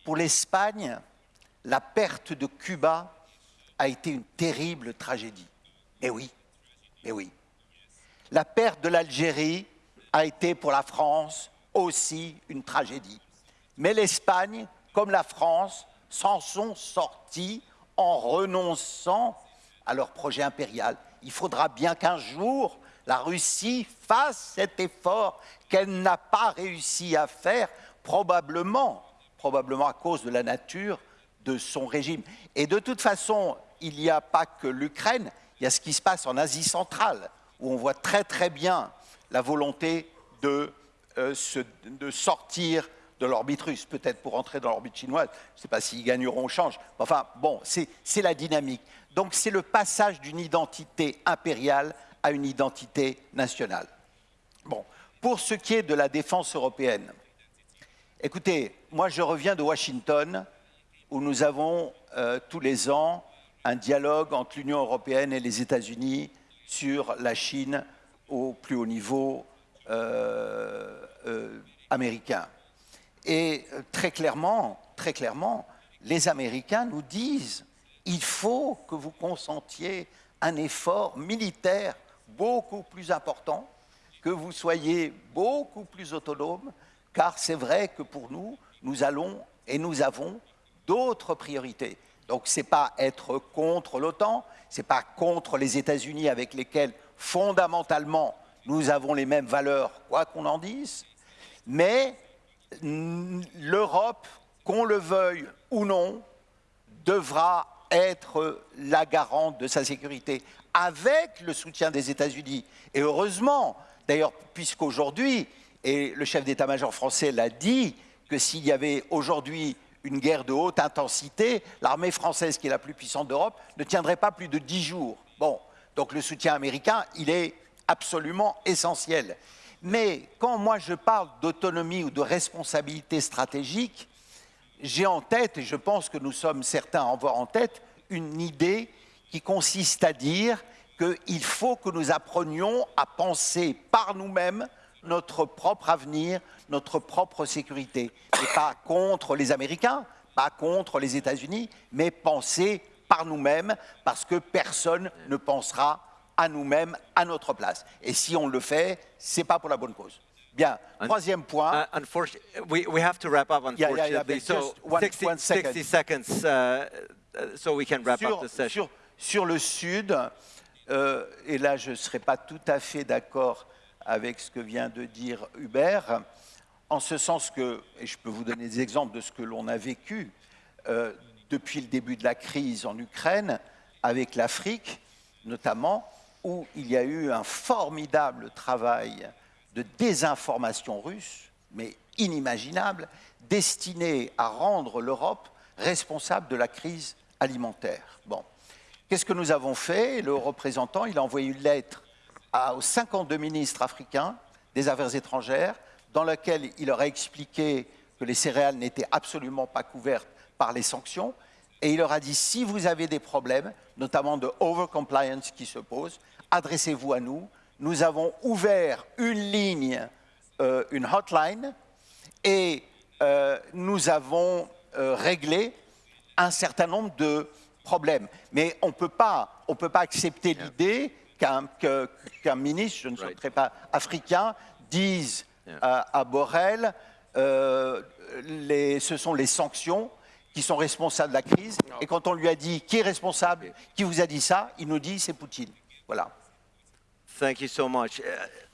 pour l'Espagne, la perte de Cuba a été une terrible tragédie. Mais oui, mais oui. La perte de l'Algérie a été pour la France aussi une tragédie. Mais l'Espagne, comme la France, s'en sont sortis en renonçant à leur projet impérial il faudra bien qu'un jour la Russie fasse cet effort qu'elle n'a pas réussi à faire, probablement, probablement à cause de la nature de son régime. Et de toute façon, il n'y a pas que l'Ukraine, il y a ce qui se passe en Asie centrale, où on voit très très bien la volonté de, euh, sortir de l'orbite russe, peut-être pour entrer dans l'orbite chinoise. Je ne sais pas s'ils gagneront au change. Enfin, bon, c'est la dynamique. Donc c'est le passage d'une identité impériale à une identité nationale. Bon, pour ce qui est de la défense européenne, écoutez, moi je reviens de Washington où nous avons euh, tous les ans un dialogue entre l'Union européenne et les États-Unis sur la Chine au plus haut niveau euh, euh, américain. Et très clairement, très clairement, les Américains nous disent il faut que vous consentiez un effort militaire beaucoup plus important que vous soyez beaucoup plus autonomes, car c'est vrai que pour nous, nous allons et nous avons d'autres priorités. Donc ce n'est pas être contre l'OTAN, ce n'est pas contre les États-Unis avec lesquels fondamentalement nous avons les mêmes valeurs, quoi qu'on en dise, mais l'Europe, qu'on le veuille ou non, devra être la garante de sa sécurité avec le soutien des États-Unis. Et heureusement, d'ailleurs, puisqu'aujourd'hui, et le chef d'état-major français l'a dit, que s'il y avait aujourd'hui une guerre de haute intensité, l'armée française, qui est la plus puissante d'Europe, ne tiendrait pas plus de dix jours. Bon, donc le soutien américain, il est absolument essentiel. Mais quand moi je parle d'autonomie ou de responsabilité stratégique, j'ai en tête, et je pense que nous sommes certains à en avoir en tête, une idée qui consiste à dire qu'il faut que nous apprenions à penser par nous-mêmes notre propre avenir, notre propre sécurité. Et pas contre les Américains, pas contre les États-Unis, mais penser par nous-mêmes, parce que personne ne pensera à nous-mêmes, à notre place. Et si on le fait, c'est pas pour la bonne cause. Bien. Troisième point. Uh, unfortunately, we, we have to wrap up, unfortunately. Yeah, yeah, yeah, so one, 60, one second. 60 seconds, uh, so we can wrap sur, up the session. Sur, sur le Sud, euh, et là je ne serai pas tout à fait d'accord avec ce que vient de dire Hubert, en ce sens que, et je peux vous donner des exemples de ce que l'on a vécu euh, depuis le début de la crise en Ukraine, avec l'Afrique notamment, où il y a eu un formidable travail de désinformation russe, mais inimaginable, destiné à rendre l'Europe responsable de la crise alimentaire. Bon. Qu'est-ce que nous avons fait? Le représentant, a envoyé une lettre aux 52 ministres africains des Affaires étrangères, dans laquelle il leur a expliqué que les céréales n'étaient absolument pas couvertes par les sanctions, et il leur a dit, si vous avez des problèmes, notamment de overcompliance qui se posent, adressez-vous à nous. Nous avons ouvert une ligne, euh, une hotline, et euh, nous avons euh, réglé un certain nombre de problèmes. Mais on ne peut pas accepter l'idée qu'un ministre, je ne souhaiterais pas africain, dise à, à, Borrell, les, ce sont les sanctions qui sont responsables de la crise. Et quand on lui a dit qui est responsable, qui vous a dit ça, il nous dit c'est Poutine. Voilà. Thank you so much. Uh,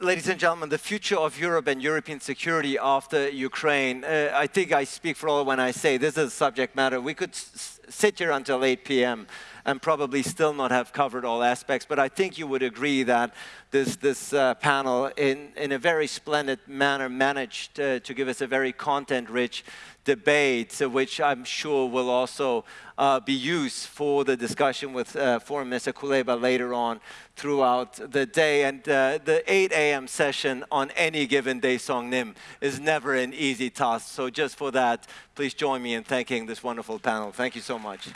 ladies and gentlemen, the future of Europe and European security after Ukraine, uh, I think I speak for all when I say this is a subject matter. We could sit here until 8 p.m. and probably still not have covered all aspects, but I think you would agree that this, this uh, panel, in, in a very splendid manner, managed uh, to give us a very content-rich debate, which I'm sure will also uh, be used for the discussion with uh, Foreign Minister Kuleba later on throughout the day. And uh, the 8 a.m. session on any given day, Song Nim, is never an easy task. So just for that, please join me in thanking this wonderful panel. Thank you so much.